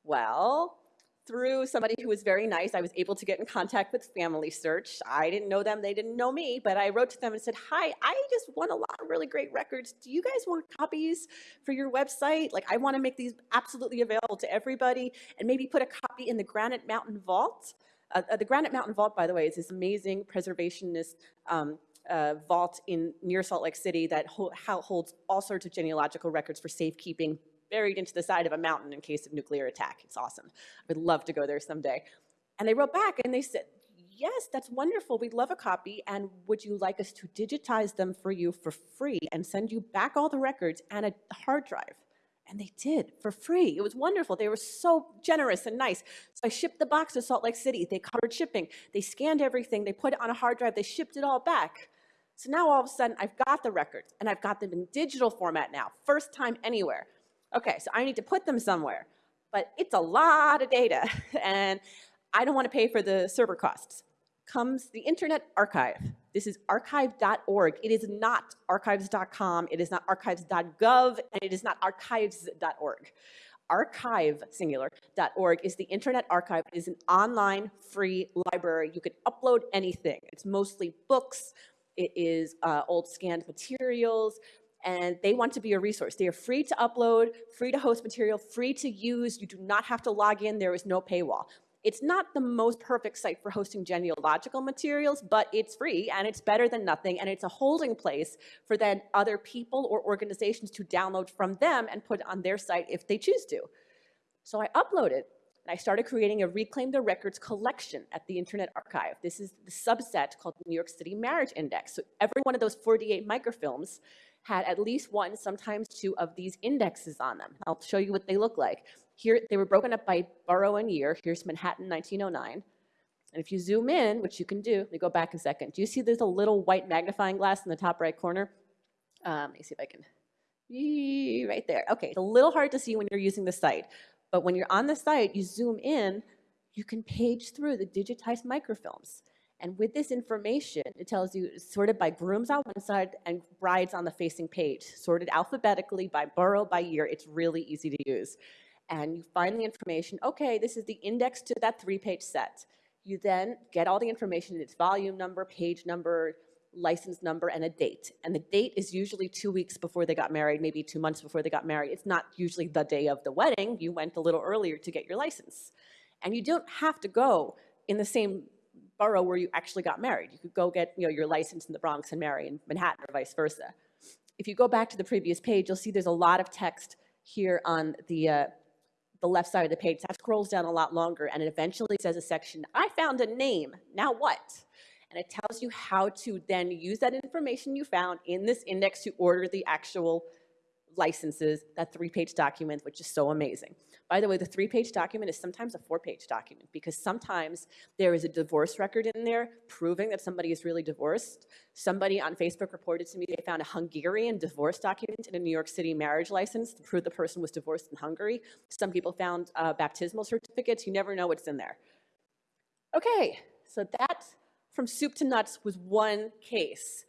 Well, through somebody who was very nice, I was able to get in contact with Family Search. I didn't know them, they didn't know me, but I wrote to them and said, hi, I just want a lot of really great records. Do you guys want copies for your website? Like, I wanna make these absolutely available to everybody and maybe put a copy in the Granite Mountain Vault. Uh, uh, the Granite Mountain Vault, by the way, is this amazing preservationist um, uh, vault in near Salt Lake City that ho holds all sorts of genealogical records for safekeeping buried into the side of a mountain in case of nuclear attack. It's awesome. I would love to go there someday. And they wrote back and they said, yes, that's wonderful. We'd love a copy. And would you like us to digitize them for you for free and send you back all the records and a hard drive? And they did for free. It was wonderful. They were so generous and nice. So I shipped the box to Salt Lake City. They covered shipping. They scanned everything. They put it on a hard drive. They shipped it all back. So now all of a sudden I've got the records and I've got them in digital format now. First time anywhere. Okay, so I need to put them somewhere. But it's a lot of data (laughs) and I don't want to pay for the server costs. Comes the Internet Archive. This is archive.org. It is not archives.com, it is not archives.gov, and it is not archives.org. Archive, singular.org is the Internet Archive. It is an online free library. You can upload anything. It's mostly books, it is uh, old scanned materials, and they want to be a resource. They are free to upload, free to host material, free to use. You do not have to log in. There is no paywall. It's not the most perfect site for hosting genealogical materials, but it's free and it's better than nothing. And it's a holding place for then other people or organizations to download from them and put on their site if they choose to. So I uploaded and I started creating a Reclaim the Records collection at the Internet Archive. This is the subset called New York City Marriage Index. So every one of those 48 microfilms had at least one, sometimes two of these indexes on them. I'll show you what they look like. Here, they were broken up by borough and year. Here's Manhattan, 1909. And if you zoom in, which you can do, let me go back a second. Do you see there's a little white magnifying glass in the top right corner? Um, let me see if I can, right there. Okay, it's a little hard to see when you're using the site, but when you're on the site, you zoom in, you can page through the digitized microfilms. And with this information, it tells you sorted by grooms on one side and brides on the facing page, sorted alphabetically by borough, by year. It's really easy to use. And you find the information, okay, this is the index to that three-page set. You then get all the information, its volume number, page number, license number, and a date. And the date is usually two weeks before they got married, maybe two months before they got married. It's not usually the day of the wedding. You went a little earlier to get your license. And you don't have to go in the same borough where you actually got married. You could go get you know, your license in the Bronx and marry in Manhattan or vice versa. If you go back to the previous page, you'll see there's a lot of text here on the, uh, the left side of the page. That scrolls down a lot longer, and it eventually says a section, I found a name, now what? And it tells you how to then use that information you found in this index to order the actual licenses, that three-page document, which is so amazing. By the way, the three-page document is sometimes a four-page document because sometimes there is a divorce record in there proving that somebody is really divorced. Somebody on Facebook reported to me they found a Hungarian divorce document in a New York City marriage license to prove the person was divorced in Hungary. Some people found uh, baptismal certificates. You never know what's in there. Okay, so that from soup to nuts was one case.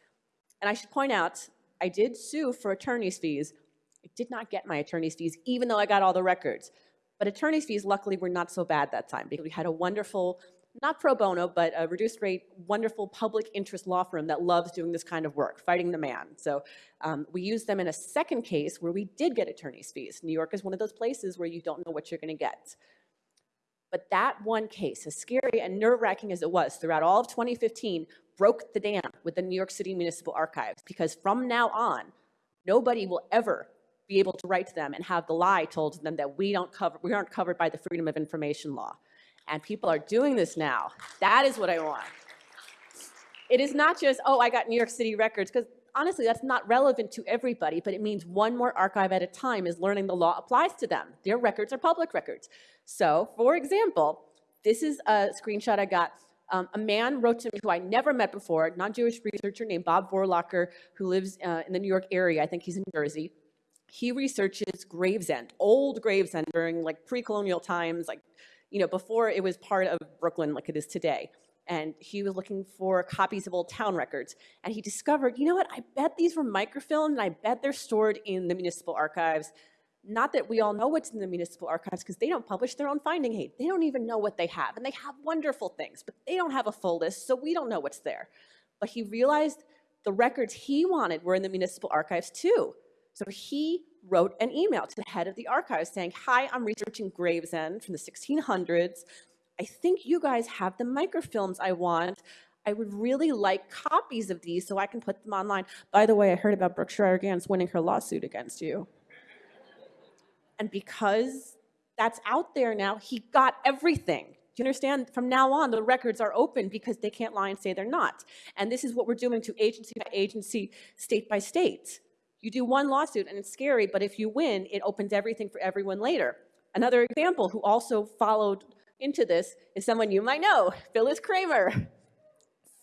And I should point out, I did sue for attorney's fees. I did not get my attorney's fees, even though I got all the records. But attorney's fees, luckily, were not so bad that time because we had a wonderful, not pro bono, but a reduced rate, wonderful public interest law firm that loves doing this kind of work, fighting the man. So um, we used them in a second case where we did get attorney's fees. New York is one of those places where you don't know what you're going to get. But that one case, as scary and nerve-wracking as it was throughout all of 2015, broke the dam with the New York City Municipal Archives because from now on, nobody will ever be able to write to them and have the lie told to them that we don't cover, we aren't covered by the Freedom of Information Law. And people are doing this now. That is what I want. It is not just, oh, I got New York City records, because honestly, that's not relevant to everybody, but it means one more archive at a time is learning the law applies to them. Their records are public records. So, for example, this is a screenshot I got. Um, a man wrote to me who I never met before, non-Jewish researcher named Bob Vorlacher, who lives uh, in the New York area. I think he's in Jersey he researches Gravesend, old Gravesend during like pre-colonial times, like, you know, before it was part of Brooklyn like it is today. And he was looking for copies of old town records. And he discovered, you know what, I bet these were microfilmed and I bet they're stored in the municipal archives. Not that we all know what's in the municipal archives because they don't publish their own finding aid. They don't even know what they have. And they have wonderful things, but they don't have a full list, so we don't know what's there. But he realized the records he wanted were in the municipal archives too. So he wrote an email to the head of the archives saying, hi, I'm researching Gravesend from the 1600s. I think you guys have the microfilms I want. I would really like copies of these so I can put them online. By the way, I heard about Brooke Schreier-Ganz winning her lawsuit against you. and because that's out there now, he got everything. Do you understand? From now on, the records are open because they can't lie and say they're not. And this is what we're doing to agency by agency, state by state. You do one lawsuit and it's scary, but if you win, it opens everything for everyone later. Another example who also followed into this is someone you might know, Phyllis Kramer.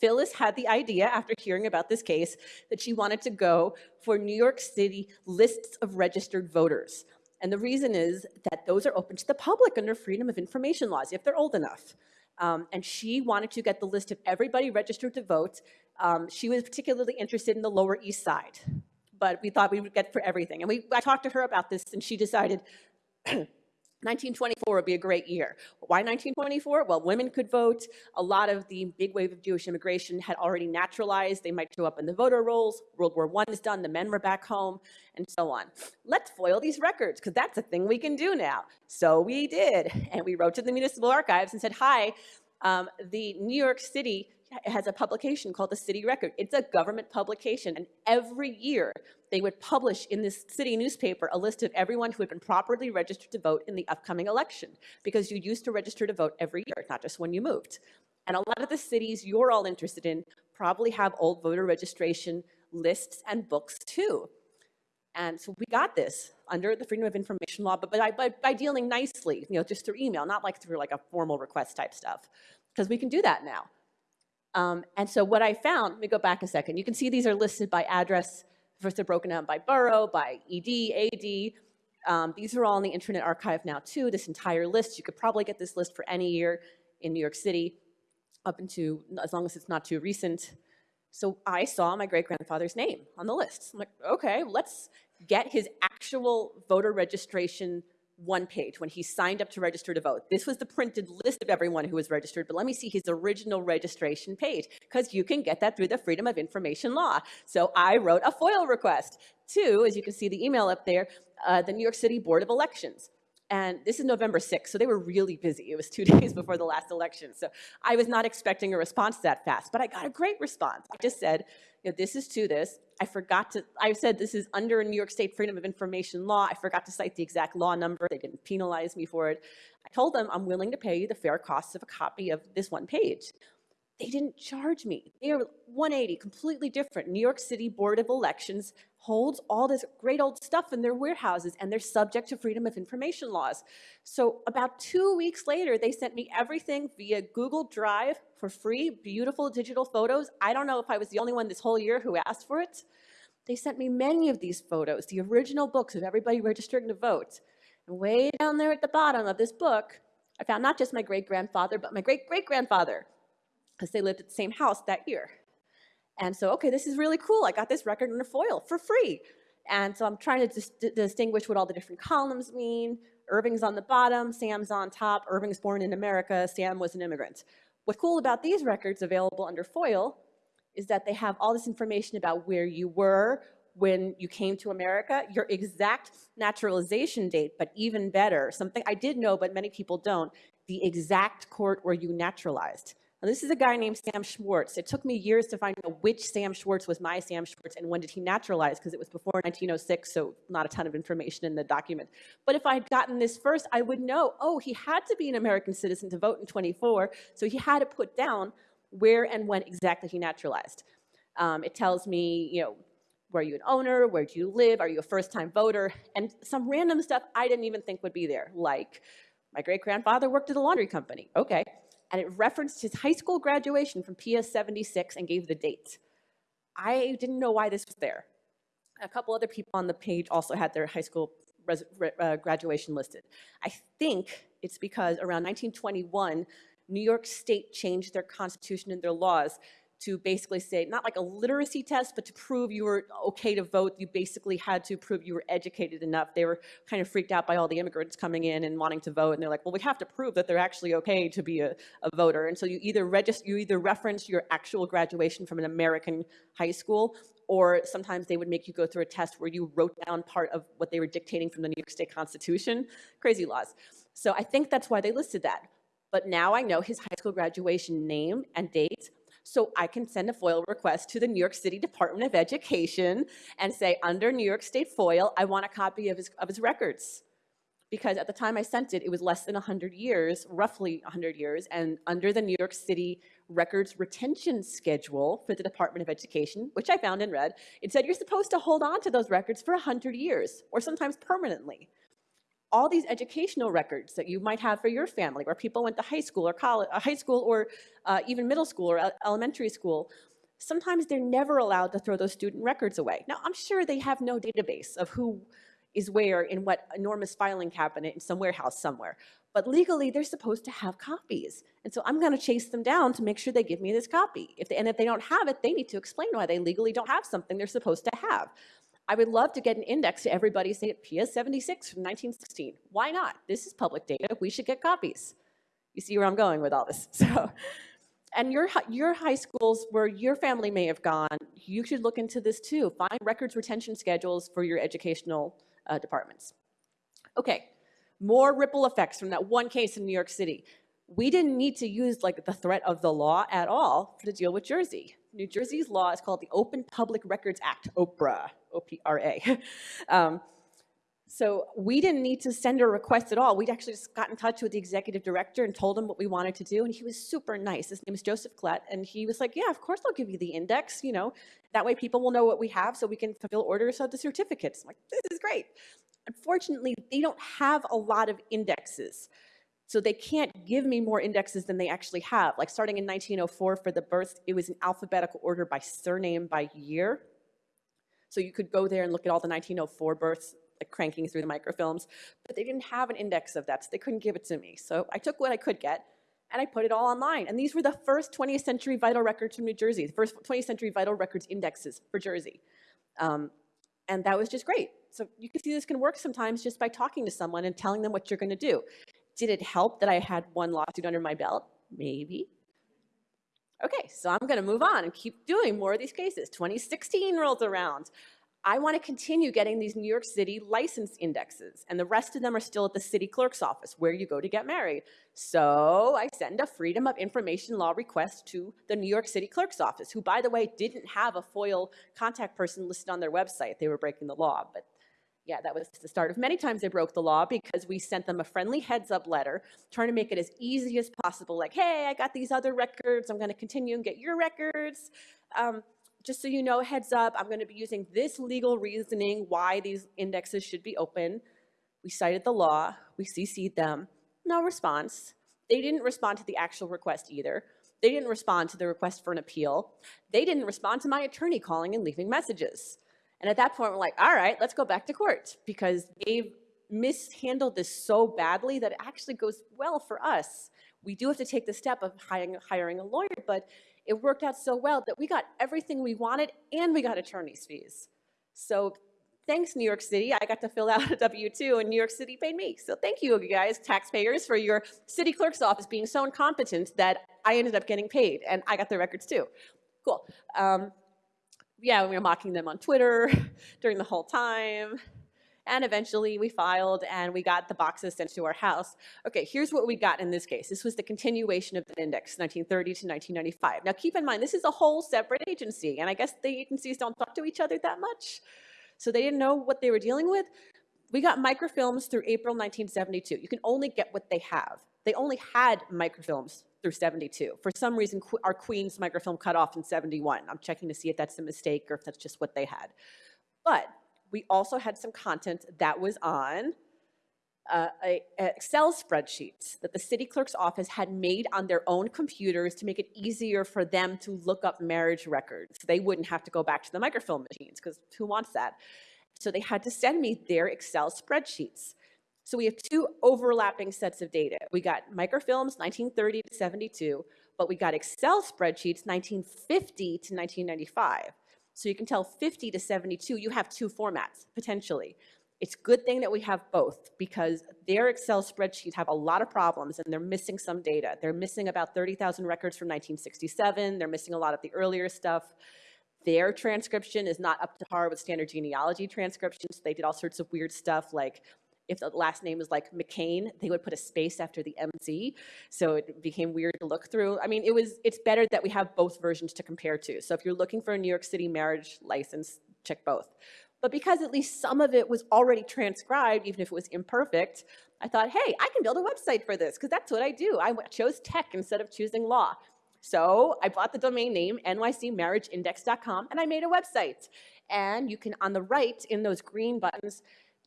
Phyllis had the idea after hearing about this case that she wanted to go for New York City lists of registered voters. And the reason is that those are open to the public under freedom of information laws, if they're old enough. Um, and she wanted to get the list of everybody registered to vote. Um, she was particularly interested in the Lower East Side but we thought we would get for everything. And we, I talked to her about this, and she decided (clears throat) 1924 would be a great year. Why 1924? Well, women could vote. A lot of the big wave of Jewish immigration had already naturalized. They might show up in the voter rolls. World War I is done. The men were back home, and so on. Let's foil these records, because that's a thing we can do now. So we did. And we wrote to the municipal archives and said, hi, um, the New York City has a publication called the City Record. It's a government publication, and every year they would publish in this city newspaper a list of everyone who had been properly registered to vote in the upcoming election, because you used to register to vote every year, not just when you moved. And a lot of the cities you're all interested in probably have old voter registration lists and books too. And so we got this under the Freedom of Information Law, but by, by, by dealing nicely, you know, just through email, not like through like a formal request type stuff, because we can do that now. Um, and so what I found, let me go back a second. You can see these are listed by address. First, they're broken down by borough, by ED, AD. Um, these are all in the Internet Archive now too, this entire list. You could probably get this list for any year in New York City. up into, as long as it's not too recent. So I saw my great grandfather's name on the list. I'm like, okay, let's get his actual voter registration one page when he signed up to register to vote. This was the printed list of everyone who was registered, but let me see his original registration page because you can get that through the Freedom of Information law. So I wrote a FOIL request to, as you can see the email up there, uh, the New York City Board of Elections. And this is November 6th, so they were really busy. It was two (laughs) days before the last election. So I was not expecting a response that fast, but I got a great response. I just said, you know, this is to this. I forgot to, I said this is under a New York State Freedom of Information law. I forgot to cite the exact law number. They didn't penalize me for it. I told them I'm willing to pay you the fair cost of a copy of this one page. They didn't charge me. They are 180, completely different. New York City Board of Elections holds all this great old stuff in their warehouses and they're subject to Freedom of Information laws. So about two weeks later, they sent me everything via Google Drive for free, beautiful digital photos. I don't know if I was the only one this whole year who asked for it. They sent me many of these photos, the original books of everybody registering to vote. And way down there at the bottom of this book, I found not just my great-grandfather, but my great-great-grandfather, because they lived at the same house that year. And so, okay, this is really cool. I got this record in a foil for free. And so I'm trying to dis distinguish what all the different columns mean. Irving's on the bottom, Sam's on top. Irving's born in America, Sam was an immigrant. What's cool about these records available under FOIL is that they have all this information about where you were when you came to America, your exact naturalization date, but even better, something I did know, but many people don't, the exact court where you naturalized. Now, this is a guy named Sam Schwartz. It took me years to find out which Sam Schwartz was my Sam Schwartz and when did he naturalize, because it was before 1906, so not a ton of information in the document. But if I had gotten this first, I would know, oh, he had to be an American citizen to vote in 24, so he had to put down where and when exactly he naturalized. Um, it tells me, you know, were you an owner? Where do you live? Are you a first-time voter? And some random stuff I didn't even think would be there, like my great-grandfather worked at a laundry company. Okay and it referenced his high school graduation from PS 76 and gave the date. I didn't know why this was there. A couple other people on the page also had their high school uh, graduation listed. I think it's because around 1921, New York State changed their constitution and their laws to basically say, not like a literacy test, but to prove you were okay to vote, you basically had to prove you were educated enough. They were kind of freaked out by all the immigrants coming in and wanting to vote, and they're like, well, we have to prove that they're actually okay to be a, a voter. And so you either register, you either reference your actual graduation from an American high school, or sometimes they would make you go through a test where you wrote down part of what they were dictating from the New York State Constitution. Crazy laws. So I think that's why they listed that. But now I know his high school graduation name and date, so I can send a FOIL request to the New York City Department of Education and say, under New York State FOIL, I want a copy of his, of his records. Because at the time I sent it, it was less than 100 years, roughly 100 years, and under the New York City records retention schedule for the Department of Education, which I found and read, it said you're supposed to hold on to those records for 100 years, or sometimes permanently all these educational records that you might have for your family, where people went to high school or college, uh, high school or uh, even middle school or elementary school, sometimes they're never allowed to throw those student records away. Now, I'm sure they have no database of who is where in what enormous filing cabinet in some warehouse somewhere. But legally, they're supposed to have copies. And so I'm going to chase them down to make sure they give me this copy. If they, and if they don't have it, they need to explain why they legally don't have something they're supposed to have. I would love to get an index to everybody say PS 76 from 1916. Why not? This is public data. We should get copies. You see where I'm going with all this. (laughs) So, and your, your high schools where your family may have gone, you should look into this too. Find records retention schedules for your educational uh, departments. Okay, more ripple effects from that one case in New York City. We didn't need to use like the threat of the law at all to deal with Jersey. New Jersey's law is called the Open Public Records Act, OPRA, O-P-R-A. (laughs) um, so we didn't need to send a request at all. We'd actually just got in touch with the executive director and told him what we wanted to do, and he was super nice. His name is Joseph Klett, and he was like, yeah, of course I'll give you the index, you know, that way people will know what we have so we can fulfill orders of the certificates. I'm like, this is great. Unfortunately, they don't have a lot of indexes. So they can't give me more indexes than they actually have. Like starting in 1904 for the births, it was in alphabetical order by surname by year. So you could go there and look at all the 1904 births, like cranking through the microfilms, but they didn't have an index of that, so they couldn't give it to me. So I took what I could get, and I put it all online. And these were the first 20th century vital records from New Jersey, the first 20th century vital records indexes for Jersey. Um, and that was just great. So you can see this can work sometimes just by talking to someone and telling them what you're going to do. Did it help that I had one lawsuit under my belt? Maybe. Okay, so I'm going to move on and keep doing more of these cases. 2016 rolls around. I want to continue getting these New York City license indexes, and the rest of them are still at the city clerk's office where you go to get married. So I send a Freedom of Information Law request to the New York City clerk's office, who, by the way, didn't have a FOIL contact person listed on their website. They were breaking the law, but yeah, that was the start of many times they broke the law because we sent them a friendly heads up letter trying to make it as easy as possible. Like, hey, I got these other records. I'm going to continue and get your records. Um, just so you know, heads up, I'm going to be using this legal reasoning why these indexes should be open. We cited the law. We CC'd them. No response. They didn't respond to the actual request either. They didn't respond to the request for an appeal. They didn't respond to my attorney calling and leaving messages. And at that point, we're like, all right, let's go back to court because they've mishandled this so badly that it actually goes well for us. We do have to take the step of hiring, hiring a lawyer, but it worked out so well that we got everything we wanted and we got attorney's fees. So thanks, New York City. I got to fill out a W-2 and New York City paid me. So thank you, you guys, taxpayers, for your city clerk's office being so incompetent that I ended up getting paid and I got the records too. Cool. Um, yeah, we were mocking them on Twitter (laughs) during the whole time. And eventually we filed and we got the boxes sent to our house. Okay, here's what we got in this case. This was the continuation of the index, 1930 to 1995. Now keep in mind, this is a whole separate agency, and I guess the agencies don't talk to each other that much. So they didn't know what they were dealing with. We got microfilms through April 1972. You can only get what they have. They only had microfilms through 72. For some reason, our Queens microfilm cut off in 71. I'm checking to see if that's a mistake or if that's just what they had. But we also had some content that was on uh, a, a Excel spreadsheets that the city clerk's office had made on their own computers to make it easier for them to look up marriage records. They wouldn't have to go back to the microfilm machines because who wants that? So they had to send me their Excel spreadsheets. So we have two overlapping sets of data. We got microfilms 1930 to 72, but we got Excel spreadsheets 1950 to 1995. So you can tell 50 to 72, you have two formats, potentially. It's good thing that we have both because their Excel spreadsheets have a lot of problems and they're missing some data. They're missing about 30,000 records from 1967. They're missing a lot of the earlier stuff. Their transcription is not up to par with standard genealogy transcriptions. They did all sorts of weird stuff like if the last name was like McCain, they would put a space after the MC. So it became weird to look through. I mean, it was, it's better that we have both versions to compare to. So if you're looking for a New York City marriage license, check both. But because at least some of it was already transcribed, even if it was imperfect, I thought, hey, I can build a website for this because that's what I do. I chose tech instead of choosing law. So I bought the domain name nycmarriageindex.com and I made a website. And you can, on the right, in those green buttons,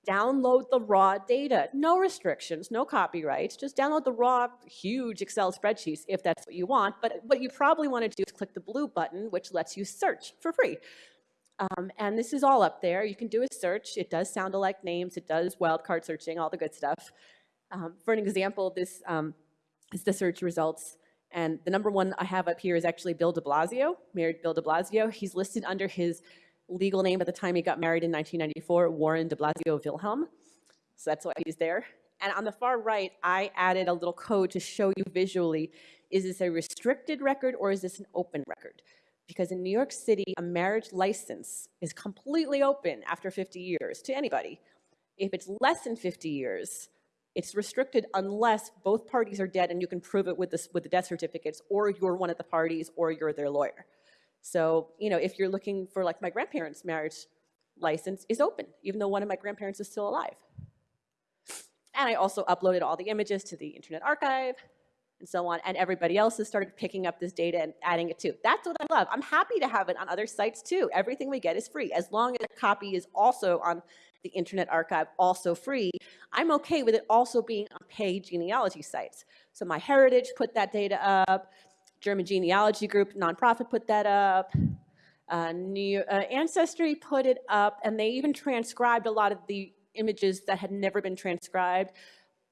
download the raw data. No restrictions, no copyrights, just download the raw, huge Excel spreadsheets if that's what you want. But what you probably want to do is click the blue button, which lets you search for free. Um, and this is all up there. You can do a search. It does sound alike names. It does wildcard searching, all the good stuff. Um, for an example, this um, is the search results. And the number one I have up here is actually Bill de Blasio, married Bill de Blasio. He's listed under his legal name at the time he got married in 1994, Warren de Blasio Wilhelm. So that's why he's there. And on the far right, I added a little code to show you visually, is this a restricted record or is this an open record? Because in New York City, a marriage license is completely open after 50 years to anybody. If it's less than 50 years, it's restricted unless both parties are dead and you can prove it with, this, with the death certificates, or you're one of the parties, or you're their lawyer. So, you know, if you're looking for like my grandparents' marriage license is open, even though one of my grandparents is still alive. And I also uploaded all the images to the Internet Archive and so on, and everybody else has started picking up this data and adding it too. That's what I love. I'm happy to have it on other sites too. Everything we get is free. As long as a copy is also on the Internet Archive, also free, I'm okay with it also being on paid genealogy sites. So MyHeritage put that data up, German Genealogy Group, nonprofit, put that up. Uh, New, uh, Ancestry put it up, and they even transcribed a lot of the images that had never been transcribed.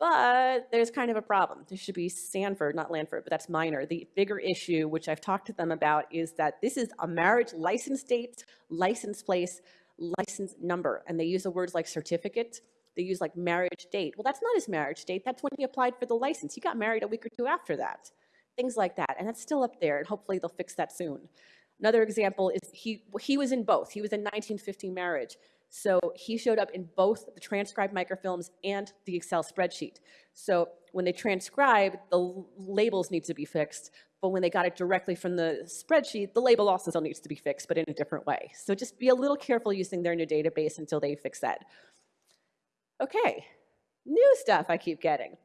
But there's kind of a problem. There should be Sanford, not Lanford, but that's minor. The bigger issue, which I've talked to them about, is that this is a marriage license date, license place, license number. And they use the words like certificate. They use like marriage date. Well, that's not his marriage date. That's when he applied for the license. He got married a week or two after that. Things like that. And that's still up there. And hopefully they'll fix that soon. Another example is he, he was in both. He was in 1950 marriage. So he showed up in both the transcribed microfilms and the Excel spreadsheet. So when they transcribe, the labels need to be fixed, but when they got it directly from the spreadsheet, the label also still needs to be fixed, but in a different way. So just be a little careful using their new database until they fix that. Okay, new stuff I keep getting.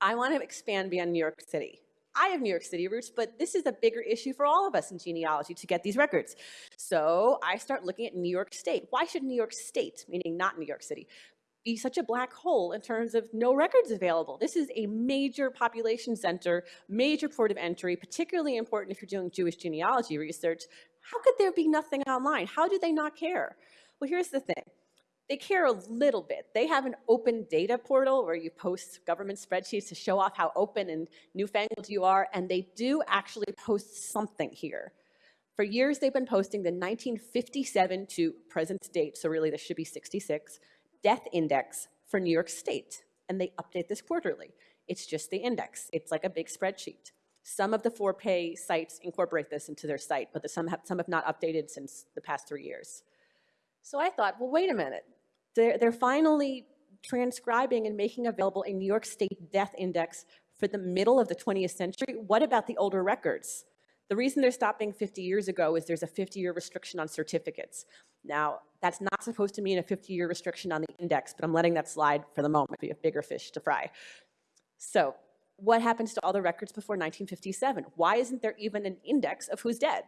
I want to expand beyond New York City. I have New York City roots, but this is a bigger issue for all of us in genealogy to get these records. So I start looking at New York State. Why should New York State, meaning not New York City, be such a black hole in terms of no records available? This is a major population center, major port of entry, particularly important if you're doing Jewish genealogy research. How could there be nothing online? How do they not care? Well, here's the thing they care a little bit. They have an open data portal where you post government spreadsheets to show off how open and newfangled you are, and they do actually post something here. For years, they've been posting the 1957 to present date, so really this should be 66, death index for New York State, and they update this quarterly. It's just the index. It's like a big spreadsheet. Some of the for-pay sites incorporate this into their site, but the, some, have, some have not updated since the past three years. So I thought, well, wait a minute. They're, they're finally transcribing and making available a New York State death index for the middle of the 20th century. What about the older records? The reason they're stopping 50 years ago is there's a 50-year restriction on certificates. Now, that's not supposed to mean a 50-year restriction on the index, but I'm letting that slide for the moment. We have bigger fish to fry. So what happens to all the records before 1957? Why isn't there even an index of who's dead?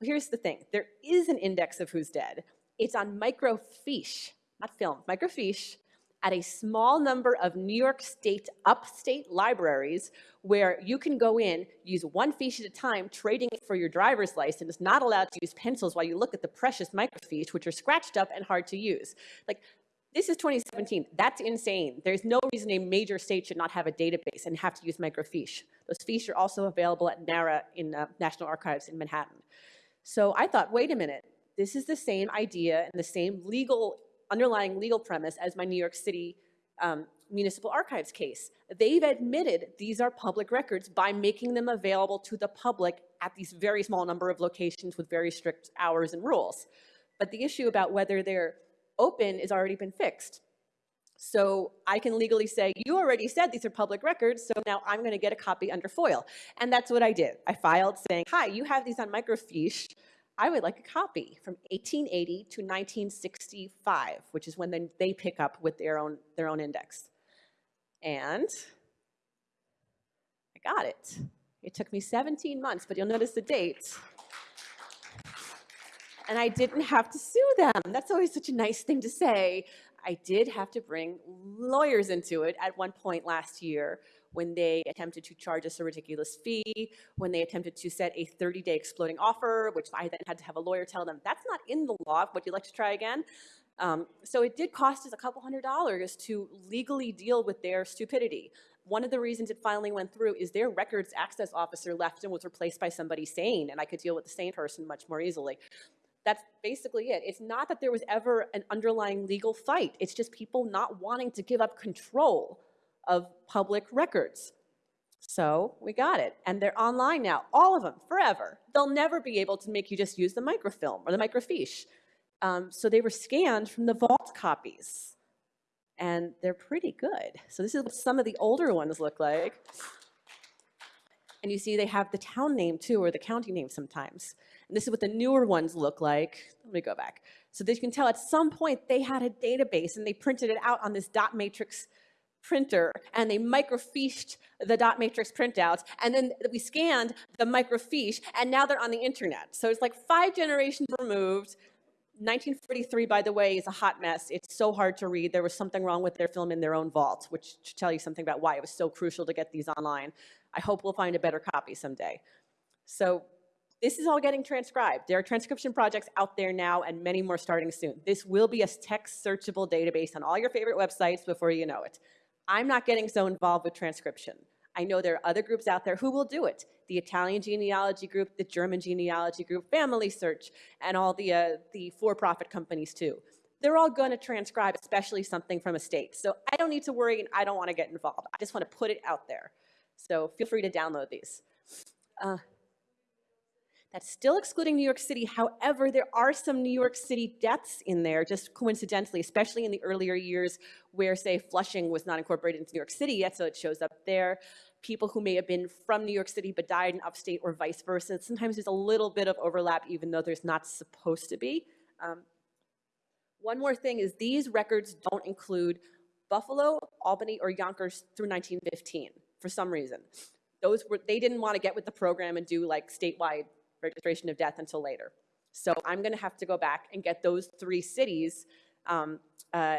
Well, here's the thing. There is an index of who's dead. It's on microfiche not film, microfiche, at a small number of New York State upstate libraries where you can go in, use one fiche at a time, trading it for your driver's license, not allowed to use pencils while you look at the precious microfiche, which are scratched up and hard to use. Like, this is 2017. That's insane. There's no reason a major state should not have a database and have to use microfiche. Those fiches are also available at NARA in uh, National Archives in Manhattan. So I thought, wait a minute, this is the same idea and the same legal underlying legal premise as my New York City um, Municipal Archives case. They've admitted these are public records by making them available to the public at these very small number of locations with very strict hours and rules. But the issue about whether they're open has already been fixed. So I can legally say, you already said these are public records, so now I'm going to get a copy under FOIL. And that's what I did. I filed saying, hi, you have these on microfiche. I would like a copy from 1880 to 1965, which is when they, they pick up with their own, their own index. And I got it. It took me 17 months, but you'll notice the date. And I didn't have to sue them. That's always such a nice thing to say. I did have to bring lawyers into it at one point last year when they attempted to charge us a ridiculous fee, when they attempted to set a 30-day exploding offer, which I then had to have a lawyer tell them, that's not in the law, would you like to try again? Um, so it did cost us a couple hundred dollars to legally deal with their stupidity. One of the reasons it finally went through is their records access officer left and was replaced by somebody sane, and I could deal with the sane person much more easily. That's basically it. It's not that there was ever an underlying legal fight. It's just people not wanting to give up control of public records. So we got it. And they're online now, all of them, forever. They'll never be able to make you just use the microfilm or the microfiche. Um, so they were scanned from the vault copies. And they're pretty good. So this is what some of the older ones look like. And you see they have the town name too, or the county name sometimes. And this is what the newer ones look like. Let me go back. So that you can tell at some point they had a database and they printed it out on this dot matrix printer and they microfiched the dot matrix printouts and then we scanned the microfiche and now they're on the internet. So it's like five generations removed. 1943, by the way, is a hot mess. It's so hard to read. There was something wrong with their film in their own vault, which should tell you something about why it was so crucial to get these online. I hope we'll find a better copy someday. So this is all getting transcribed. There are transcription projects out there now and many more starting soon. This will be a text searchable database on all your favorite websites before you know it. I'm not getting so involved with transcription. I know there are other groups out there who will do it. The Italian genealogy group, the German genealogy group, Family Search, and all the, uh, the for-profit companies too. They're all going to transcribe, especially something from a state. So I don't need to worry and I don't want to get involved. I just want to put it out there. So feel free to download these. Uh, that's still excluding New York City. However, there are some New York City deaths in there, just coincidentally, especially in the earlier years where, say, Flushing was not incorporated into New York City yet, so it shows up there. People who may have been from New York City but died in upstate or vice versa. Sometimes there's a little bit of overlap, even though there's not supposed to be. Um, one more thing is these records don't include Buffalo, Albany, or Yonkers through 1915 for some reason. Those were, they didn't want to get with the program and do like statewide registration of death until later. So I'm going to have to go back and get those three cities um, uh,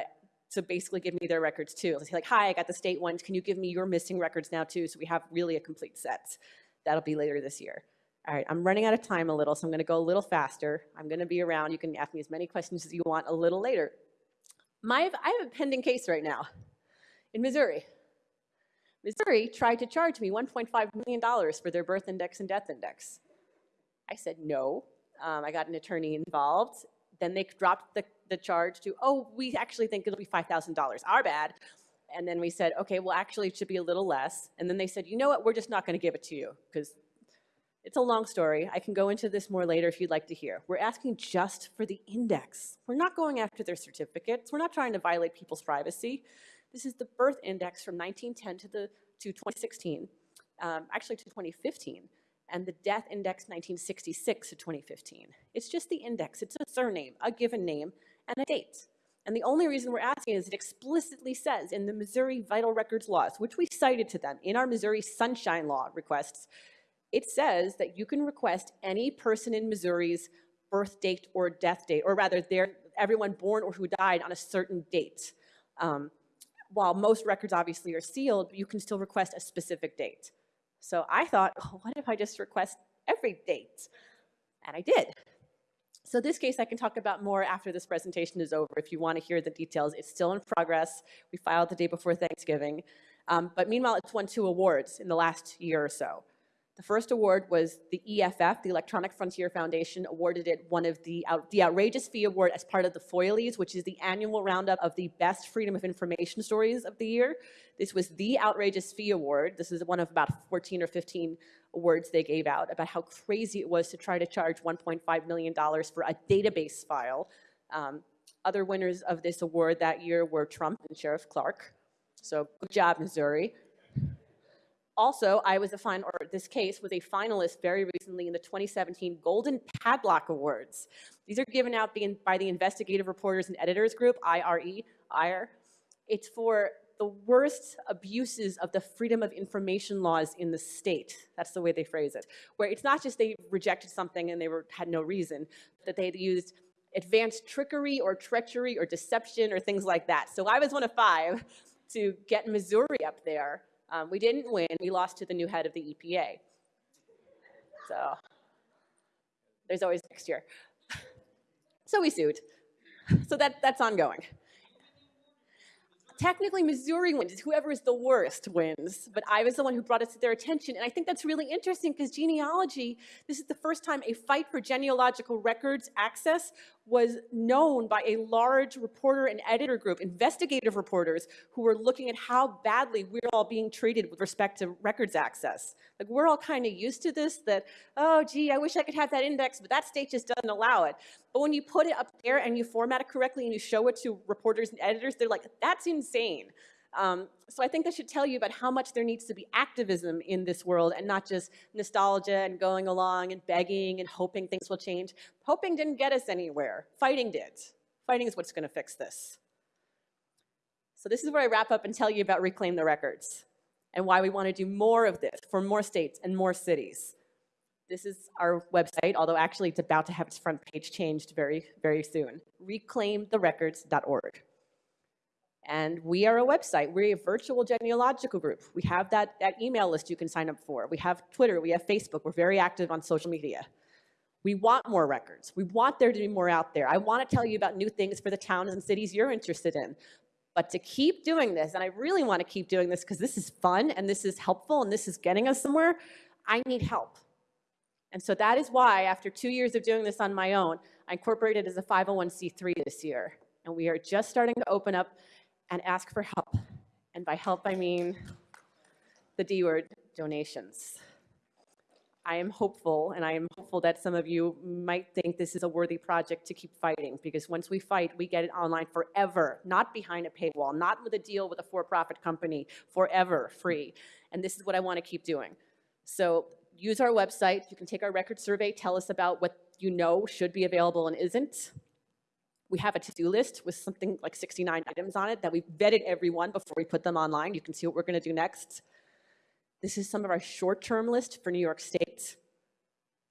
to basically give me their records too. Say like, hi, I got the state ones. Can you give me your missing records now too? So we have really a complete set. That'll be later this year. All right, I'm running out of time a little, so I'm going to go a little faster. I'm going to be around. You can ask me as many questions as you want a little later. My, I have a pending case right now in Missouri. Missouri tried to charge me $1.5 million for their birth index and death index. I said no. Um, I got an attorney involved. Then they dropped the, the charge to, oh, we actually think it'll be $5,000. Our bad. And then we said, okay, well, actually, it should be a little less. And then they said, you know what, we're just not going to give it to you because it's a long story. I can go into this more later if you'd like to hear. We're asking just for the index. We're not going after their certificates. We're not trying to violate people's privacy. This is the birth index from 1910 to, the, to 2016, um, actually to 2015 and the death index 1966 to 2015. It's just the index. It's a surname, a given name, and a date. And the only reason we're asking is it explicitly says in the Missouri Vital Records laws, which we cited to them in our Missouri Sunshine Law requests, it says that you can request any person in Missouri's birth date or death date, or rather, their, everyone born or who died on a certain date. Um, while most records obviously are sealed, you can still request a specific date. So I thought, (laughs) oh, what if I just request every date? And I did. So this case I can talk about more after this presentation is over if you want to hear the details. It's still in progress. We filed the day before Thanksgiving. Um, but meanwhile, it's won two awards in the last year or so. The first award was the EFF, the Electronic Frontier Foundation, awarded it one of the, out, the Outrageous Fee Award as part of the FOILIes, which is the annual roundup of the best freedom of information stories of the year. This was the Outrageous Fee Award. This is one of about 14 or 15 awards they gave out about how crazy it was to try to charge $1.5 million for a database file. Um, other winners of this award that year were Trump and Sheriff Clarke. So good job, Missouri. Also, I was a final, or this case was a finalist very recently in the 2017 Golden Padlock Awards. These are given out by the Investigative Reporters and Editors Group, IRE, IRE. It's for the worst abuses of the freedom of information laws in the state. That's the way they phrase it. Where it's not just they rejected something and they were, had no reason, that they used advanced trickery or treachery or deception or things like that. So I was one of five to get Missouri up there um, we didn't win. We lost to the new head of the EPA. So there's always next year. (laughs) so we sued. So that, that's ongoing technically Missouri wins. Whoever is the worst wins. But I was the one who brought it to their attention. And I think that's really interesting because genealogy, this is the first time a fight for genealogical records access was known by a large reporter and editor group, investigative reporters, who were looking at how badly we're all being treated with respect to records access. Like we're all kind of used to this that, oh, gee, I wish I could have that index, but that state just doesn't allow it. But when you put it up there and you format it correctly and you show it to reporters and editors, they're like, that's insane. Um, so I think that should tell you about how much there needs to be activism in this world and not just nostalgia and going along and begging and hoping things will change. Hoping didn't get us anywhere. Fighting did. Fighting is what's going to fix this. So this is where I wrap up and tell you about Reclaim the Records and why we want to do more of this for more states and more cities. This is our website, although actually it's about to have its front page changed very, very soon. reclaimtherecords.org. And we are a website. We're a virtual genealogical group. We have that, that email list you can sign up for. We have Twitter, we have Facebook. We're very active on social media. We want more records. We want there to be more out there. I want to tell you about new things for the towns and cities you're interested in. But to keep doing this, and I really want to keep doing this because this is fun and this is helpful and this is getting us somewhere, I need help. And so that is why, after two years of doing this on my own, I incorporated as a 501c3 this year. And we are just starting to open up and ask for help. And by help, I mean the D word donations. I am hopeful, and I am hopeful that some of you might think this is a worthy project to keep fighting, because once we fight, we get it online forever, not behind a paywall, not with a deal with a for-profit company, forever, free. And this is what I want to keep doing. So use our website. You can take our record survey, tell us about what you know should be available and isn't. We have a to-do list with something like 69 items on it that we've vetted everyone before we put them online. You can see what we're going to do next. This is some of our short-term list for New York State.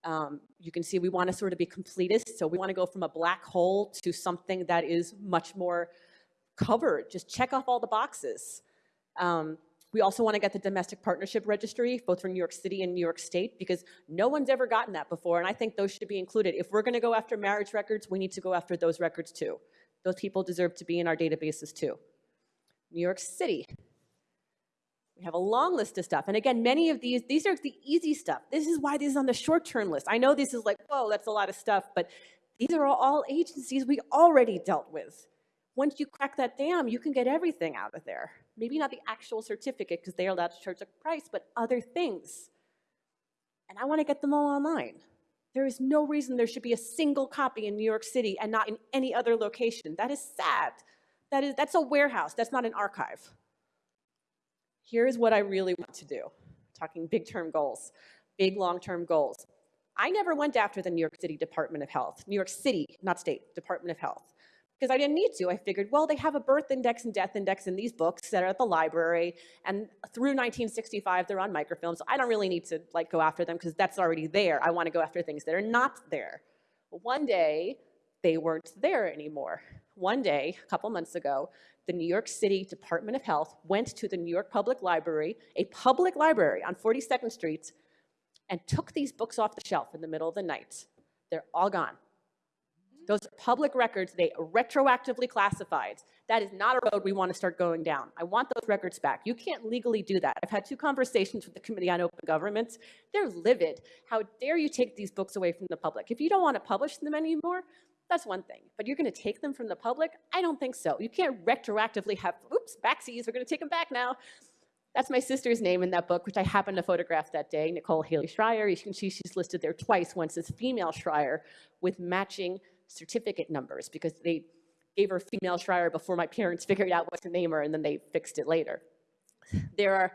Um, you can see we want to sort of be completist, so we want to go from a black hole to something that is much more covered. Just check off all the boxes. Um, we also want to get the domestic partnership registry, both for New York City and New York State, because no one's ever gotten that before, and I think those should be included. If we're going to go after marriage records, we need to go after those records too. Those people deserve to be in our databases too. New York City, we have a long list of stuff. And again, many of these, these are the easy stuff. This is why this is on the short-term list. I know this is like, whoa, that's a lot of stuff, but these are all agencies we already dealt with. Once you crack that dam, you can get everything out of there. Maybe not the actual certificate because they are allowed to charge a price, but other things. And I want to get them all online. There is no reason there should be a single copy in New York City and not in any other location. That is sad. That is, that's a warehouse. That's not an archive here's what I really want to do. Talking big term goals, big long term goals. I never went after the New York City Department of Health, New York City, not state, Department of Health, because I didn't need to. I figured, well, they have a birth index and death index in these books that are at the library, and through 1965, they're on microfilm, so I don't really need to like go after them because that's already there. I want to go after things that are not there. one day, they weren't there anymore. One day, a couple months ago, the New York City Department of Health went to the New York Public Library, a public library on 42nd Street, and took these books off the shelf in the middle of the night. They're all gone. Those public records, they retroactively classified. That is not a road we want to start going down. I want those records back. You can't legally do that. I've had two conversations with the Committee on Open Government. They're livid. How dare you take these books away from the public? If you don't want to publish them anymore, that's one thing. But you're going to take them from the public? I don't think so. You can't retroactively have, oops, backsies, we're going to take them back now. That's my sister's name in that book, which I happened to photograph that day, Nicole Haley Schreier. You can see she's listed there twice, once as female Schreier with matching certificate numbers because they gave her female Schreier before my parents (laughs) figured out what to name her and then they fixed it later. There are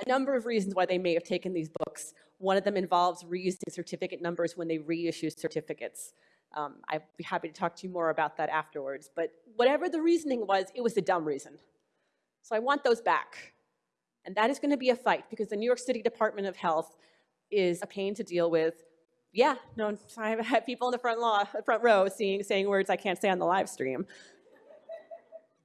a number of reasons why they may have taken these books. One of them involves reusing certificate numbers when they reissue certificates. Um, I'd be happy to talk to you more about that afterwards. But whatever the reasoning was, it was a dumb reason. So I want those back. And that is going to be a fight because the New York City Department of Health is a pain to deal with. Yeah, no, (laughs) I have had people in the front, law, front row seeing, saying words I can't say on the live stream.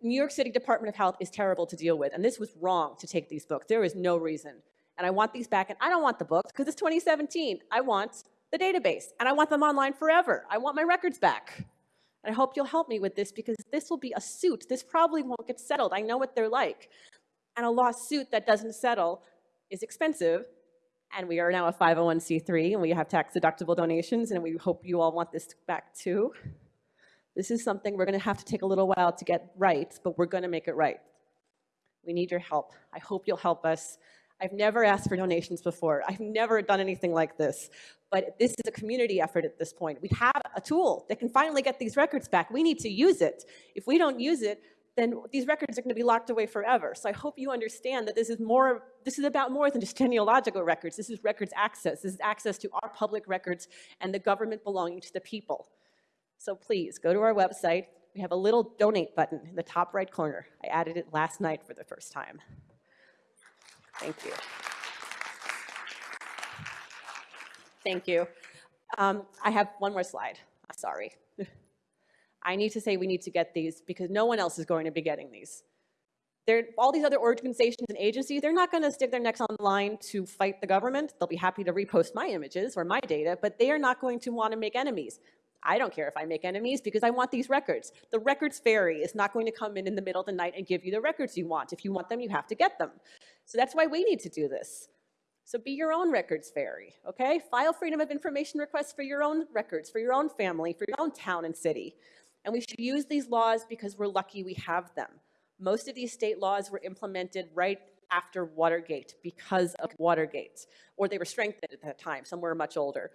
New York City Department of Health is terrible to deal with, and this was wrong to take these books. There is no reason. And I want these back, and I don't want the books because it's 2017. I want the database, and I want them online forever. I want my records back. And I hope you'll help me with this because this will be a suit. This probably won't get settled. I know what they're like. And a lawsuit that doesn't settle is expensive. And we are now a 501c3 and we have tax deductible donations and we hope you all want this back too. This is something we're gonna have to take a little while to get right, but we're gonna make it right. We need your help. I hope you'll help us. I've never asked for donations before. I've never done anything like this but this is a community effort at this point. We have a tool that can finally get these records back. We need to use it. If we don't use it, then these records are going to be locked away forever. So I hope you understand that this is more, this is about more than just genealogical records. This is records access. This is access to our public records and the government belonging to the people. So please go to our website. We have a little donate button in the top right corner. I added it last night for the first time. Thank you. Thank you. Um, I have one more slide. Sorry. I need to say we need to get these because no one else is going to be getting these. They're, all these other organizations and agencies, they're not going to stick their necks on the line to fight the government. They'll be happy to repost my images or my data, but they are not going to want to make enemies. I don't care if I make enemies because I want these records. The records fairy is not going to come in in the middle of the night and give you the records you want. If you want them, you have to get them. So that's why we need to do this. So be your own records fairy, okay? File freedom of information requests for your own records, for your own family, for your own town and city. And we should use these laws because we're lucky we have them. Most of these state laws were implemented right after Watergate because of Watergate, or they were strengthened at that time, some were much older.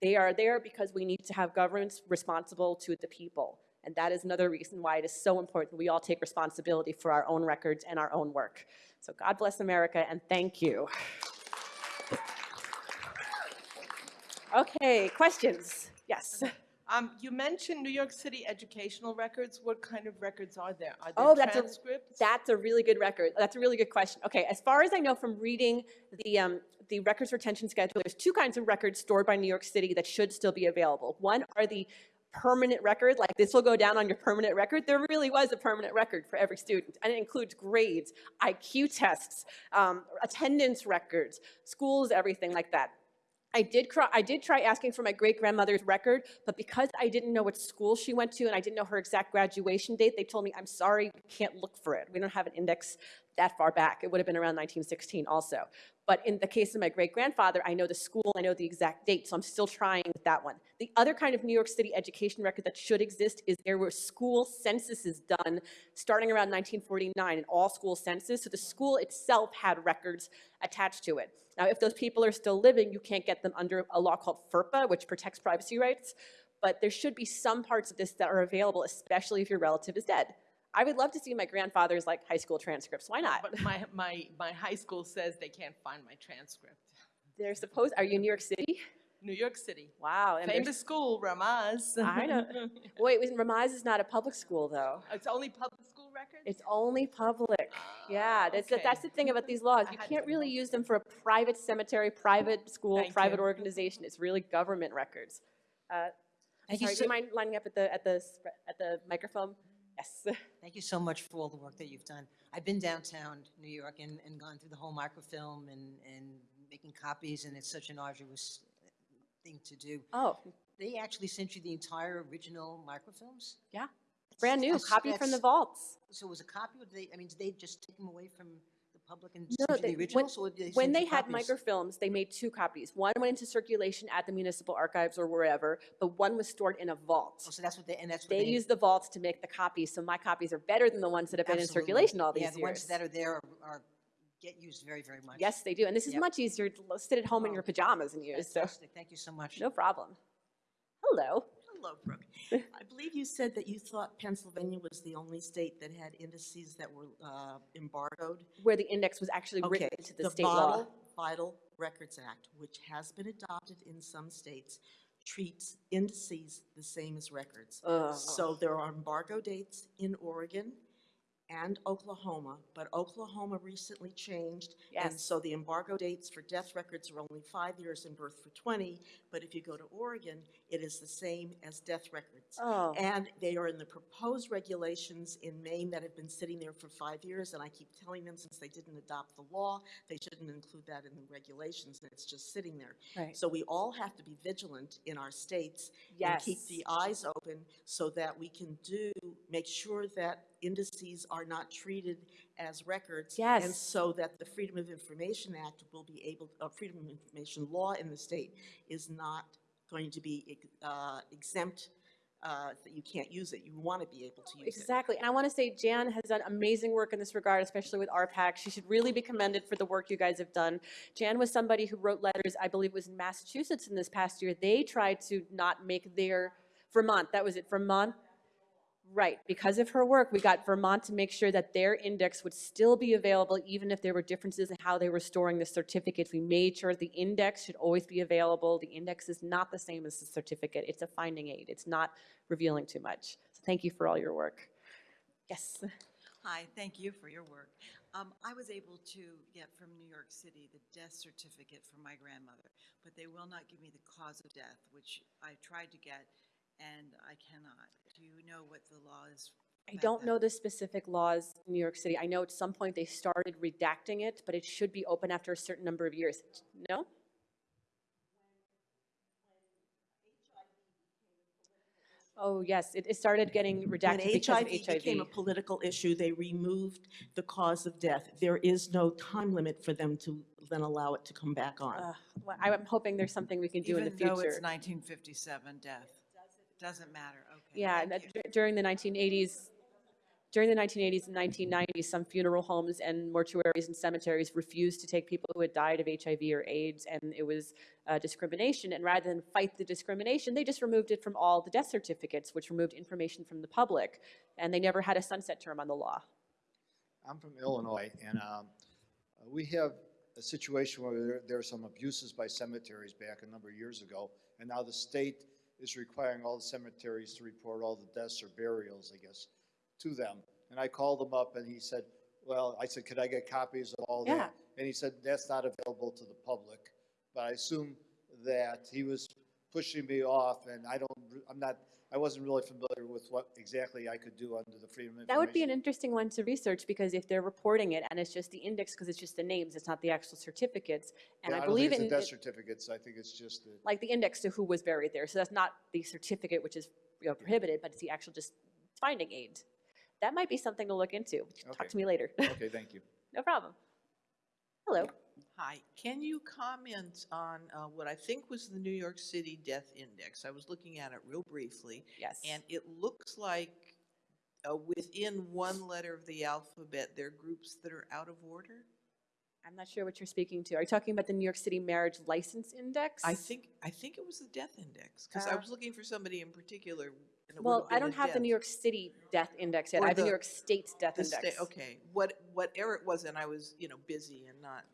They are there because we need to have governments responsible to the people. And that is another reason why it is so important we all take responsibility for our own records and our own work. So God bless America and thank you. Okay, questions? Yes. Um, you mentioned New York City educational records. What kind of records are there? Are Oh, there that's a- That's a really good record. That's a really good question. Okay, as far as I know from reading the, um, the records retention schedule, there's two kinds of records stored by New York City that should still be available. One are the permanent record, like this will go down on your permanent record. There really was a permanent record for every student, and it includes grades, IQ tests, um, attendance records, schools, everything like that. I did, cry, I did try asking for my great grandmother's record, but because I didn't know what school she went to and I didn't know her exact graduation date, they told me, I'm sorry, we can't look for it. We don't have an index that far back. It would have been around 1916 also. But in the case of my great grandfather, I know the school, I know the exact date, so I'm still trying with that one. The other kind of New York City education record that should exist is there were school censuses done starting around 1949, an all school census. So the school itself had records attached to it. Now, if those people are still living, you can't get them under a law called FERPA, which protects privacy rights. But there should be some parts of this that are available, especially if your relative is dead. I would love to see my grandfather's like high school transcripts. Why not? But my, my, my high school says they can't find my transcript. They're supposed. Are you in New York City? New York City. Wow. And there's- Famous school, Ramaz. I know. (laughs) Wait, wait, Ramaz is not a public school though. It's only public school records? It's only public. Yeah, Ah, that's, the- that's the thing about these laws. You can't really use them for a private cemetery, private school, Thank private you. organization. It's really government records. Uh, Thank you Sorry, do you mind lining up at the, at the, at the microphone? Yes. (laughs) Thank you so much for all the work that you've done. I've been downtown New York and, and gone through the whole microfilm and, and making copies, and it's such an arduous thing to do. Oh, They actually sent you the entire original microfilms? yeah. Brand new, That's- copy from the vaults. So it was a copy, or did they, I mean, did they just take them away from No, they- the when- originals? or did they When send they you had copies? microfilms, they made two copies. One went into circulation at the municipal archives or wherever, but one was stored in a vault. Oh, so that's what they, and that's what They they. use the vaults to make the copies, so my copies are better than the ones that have been in absolutely. circulation all these Yeah, years. the ones that are there are, are, get used very, very much. Yes, they do. And this is Yep. much easier to sit at home in Oh, your pajamas and use, so Fantastic, thank you so much. no problem. Hello. Hello, Brooke. (laughs) I believe you said that you thought Pennsylvania was the only state that had indices that were uh, embargoed. Where the index was actually Okay, written into the state law. Vital- Vital Records Act, which has been adopted in some states, treats indices the same as records. Ugh. So there are embargo dates in Oregon and Oklahoma, but Oklahoma recently changed. And Yes. so the embargo dates for death records are only five years and birth for 20, but if you go to Oregon, it is the same as death records. Oh. And they are in the proposed regulations in Maine that have been sitting there for five years, and I keep telling them, since they didn't adopt the law, they shouldn't include that in the regulations, and it's just sitting there. Right. So we all have to be vigilant in our states and keep the eyes open so that we can do, make sure that indices are not treated as records. And so that the Freedom of Information Act will be able, uh, Freedom of Information law in the state is not going to be uh, exempt, uh, that you can't use it. You want to be able to use it. Exactly. And I want to say Jan has done amazing work in this regard, especially with RPAC. She should really be commended for the work you guys have done. Jan was somebody who wrote letters, I believe it was in Massachusetts in this past year. They tried to not make their, Vermont, that was it, Vermont? Right, because of her work, we got Vermont to make sure that their index would still be available even if there were differences in how they were storing the certificates. We made sure the index should always be available. The index is not the same as the certificate. It's a finding aid. It's not revealing too much. So thank you for all your work. Yes. Hi, thank you for your work. Um, I was able to get from New York City the death certificate for my grandmother, but they will not give me the cause of death, which I tried to get, and I cannot. Do you know what the law is? I about don't that? know the specific laws in New York City. I know at some point they started redacting it, but it should be open after a certain number of years. No? Oh, yes, it, it started getting When redacted because of HIV became a political issue, they removed the cause of death. There is no time limit for them to then allow it to come back on. Ugh, well, I'm hoping there's something we can do in the future. Even though it's future. 1957 death. Doesn't matter, okay. Yeah, and thank that you. dur- during the 1980s, during the 1980s and 1990s, some funeral homes and mortuaries and cemeteries refused to take people who had died of HIV or AIDS, and it was uh, discrimination. And rather than fight the discrimination, they just removed it from all the death certificates, which removed information from the public, and they never had a sunset term on the law. I'm from Illinois, and um, uh, we have a situation where there- there are some abuses by cemeteries back a number of years ago, and now the state is requiring all the cemeteries to report all the deaths or burials, I guess, to them. And I called him up, and he said, well, I said, could I get copies of all Yeah. that? And he said, that's not available to the public. But I assume that he was pushing me off, and I don't, I'm not, I wasn't really familiar with what exactly I could do under the Freedom of Information. That would be an interesting one to research, because if they're reporting it, and it's just the index, because it's just the names, it's not the actual certificates, and Yeah, I don't think believe it's in. the death certificates, I think it's just the. like the index to who was buried there. So that's not the certificate, which is you know, prohibited, but it's the actual just finding aid. That might be something to look into. Talk Okay. to me later. Okay, thank you. (laughs) No problem. Hello. Hi, can you comment on uh, what I think was the New York City Death Index? I was looking at it real briefly, Yes. and it looks like uh, within one letter of the alphabet, there are groups that are out of order. I'm not sure what you're speaking to. Are you talking about the New York City Marriage License Index? I think, I think it was the Death Index, because I Uh, was looking for somebody in particular. Well, I don't have the New. York City Death Index yet. Or I have the New York State Death Index. Okay, what, whatever it was, and I was, you know, busy and not.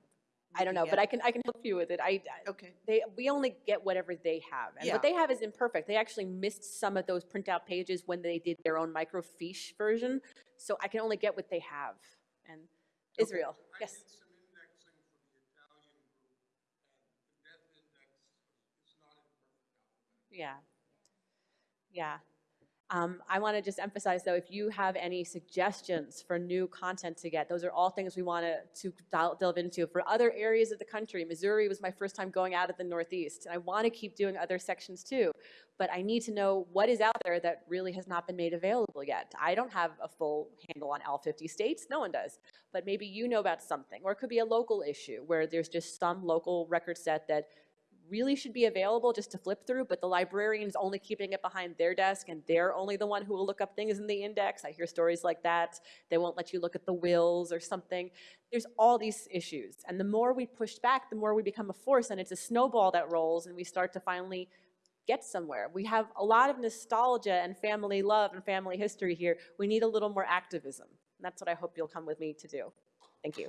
I don't know, looking but I can, I can help you with it. I, I- Okay, they, we only get whatever they have. And Yeah. what they have is imperfect. They actually missed some of those printout pages when they did their own microfiche version. So I can only get what they have. And Israel, yes. Yeah. Yeah. Um, I want to just emphasize though, if you have any suggestions for new content to get, those are all things we want to, delve into. For other areas of the country, Missouri was my first time going out of the Northeast. And I want to keep doing other sections too. But I need to know what is out there that really has not been made available yet. I don't have a full handle on all 50 states. No one does. But maybe you know about something. Or it could be a local issue where there's just some local record set that really should be available just to flip through, but the librarian is only keeping it behind their desk and they're only the one who will look up things in the index. I hear stories like that. They won't let you look at the wills or something. There's all these issues. And the more we push back, the more we become a force and it's a snowball that rolls and we start to finally get somewhere. We have a lot of nostalgia and family love and family history here. We need a little more activism. And that's what I hope you'll come with me to do. Thank you.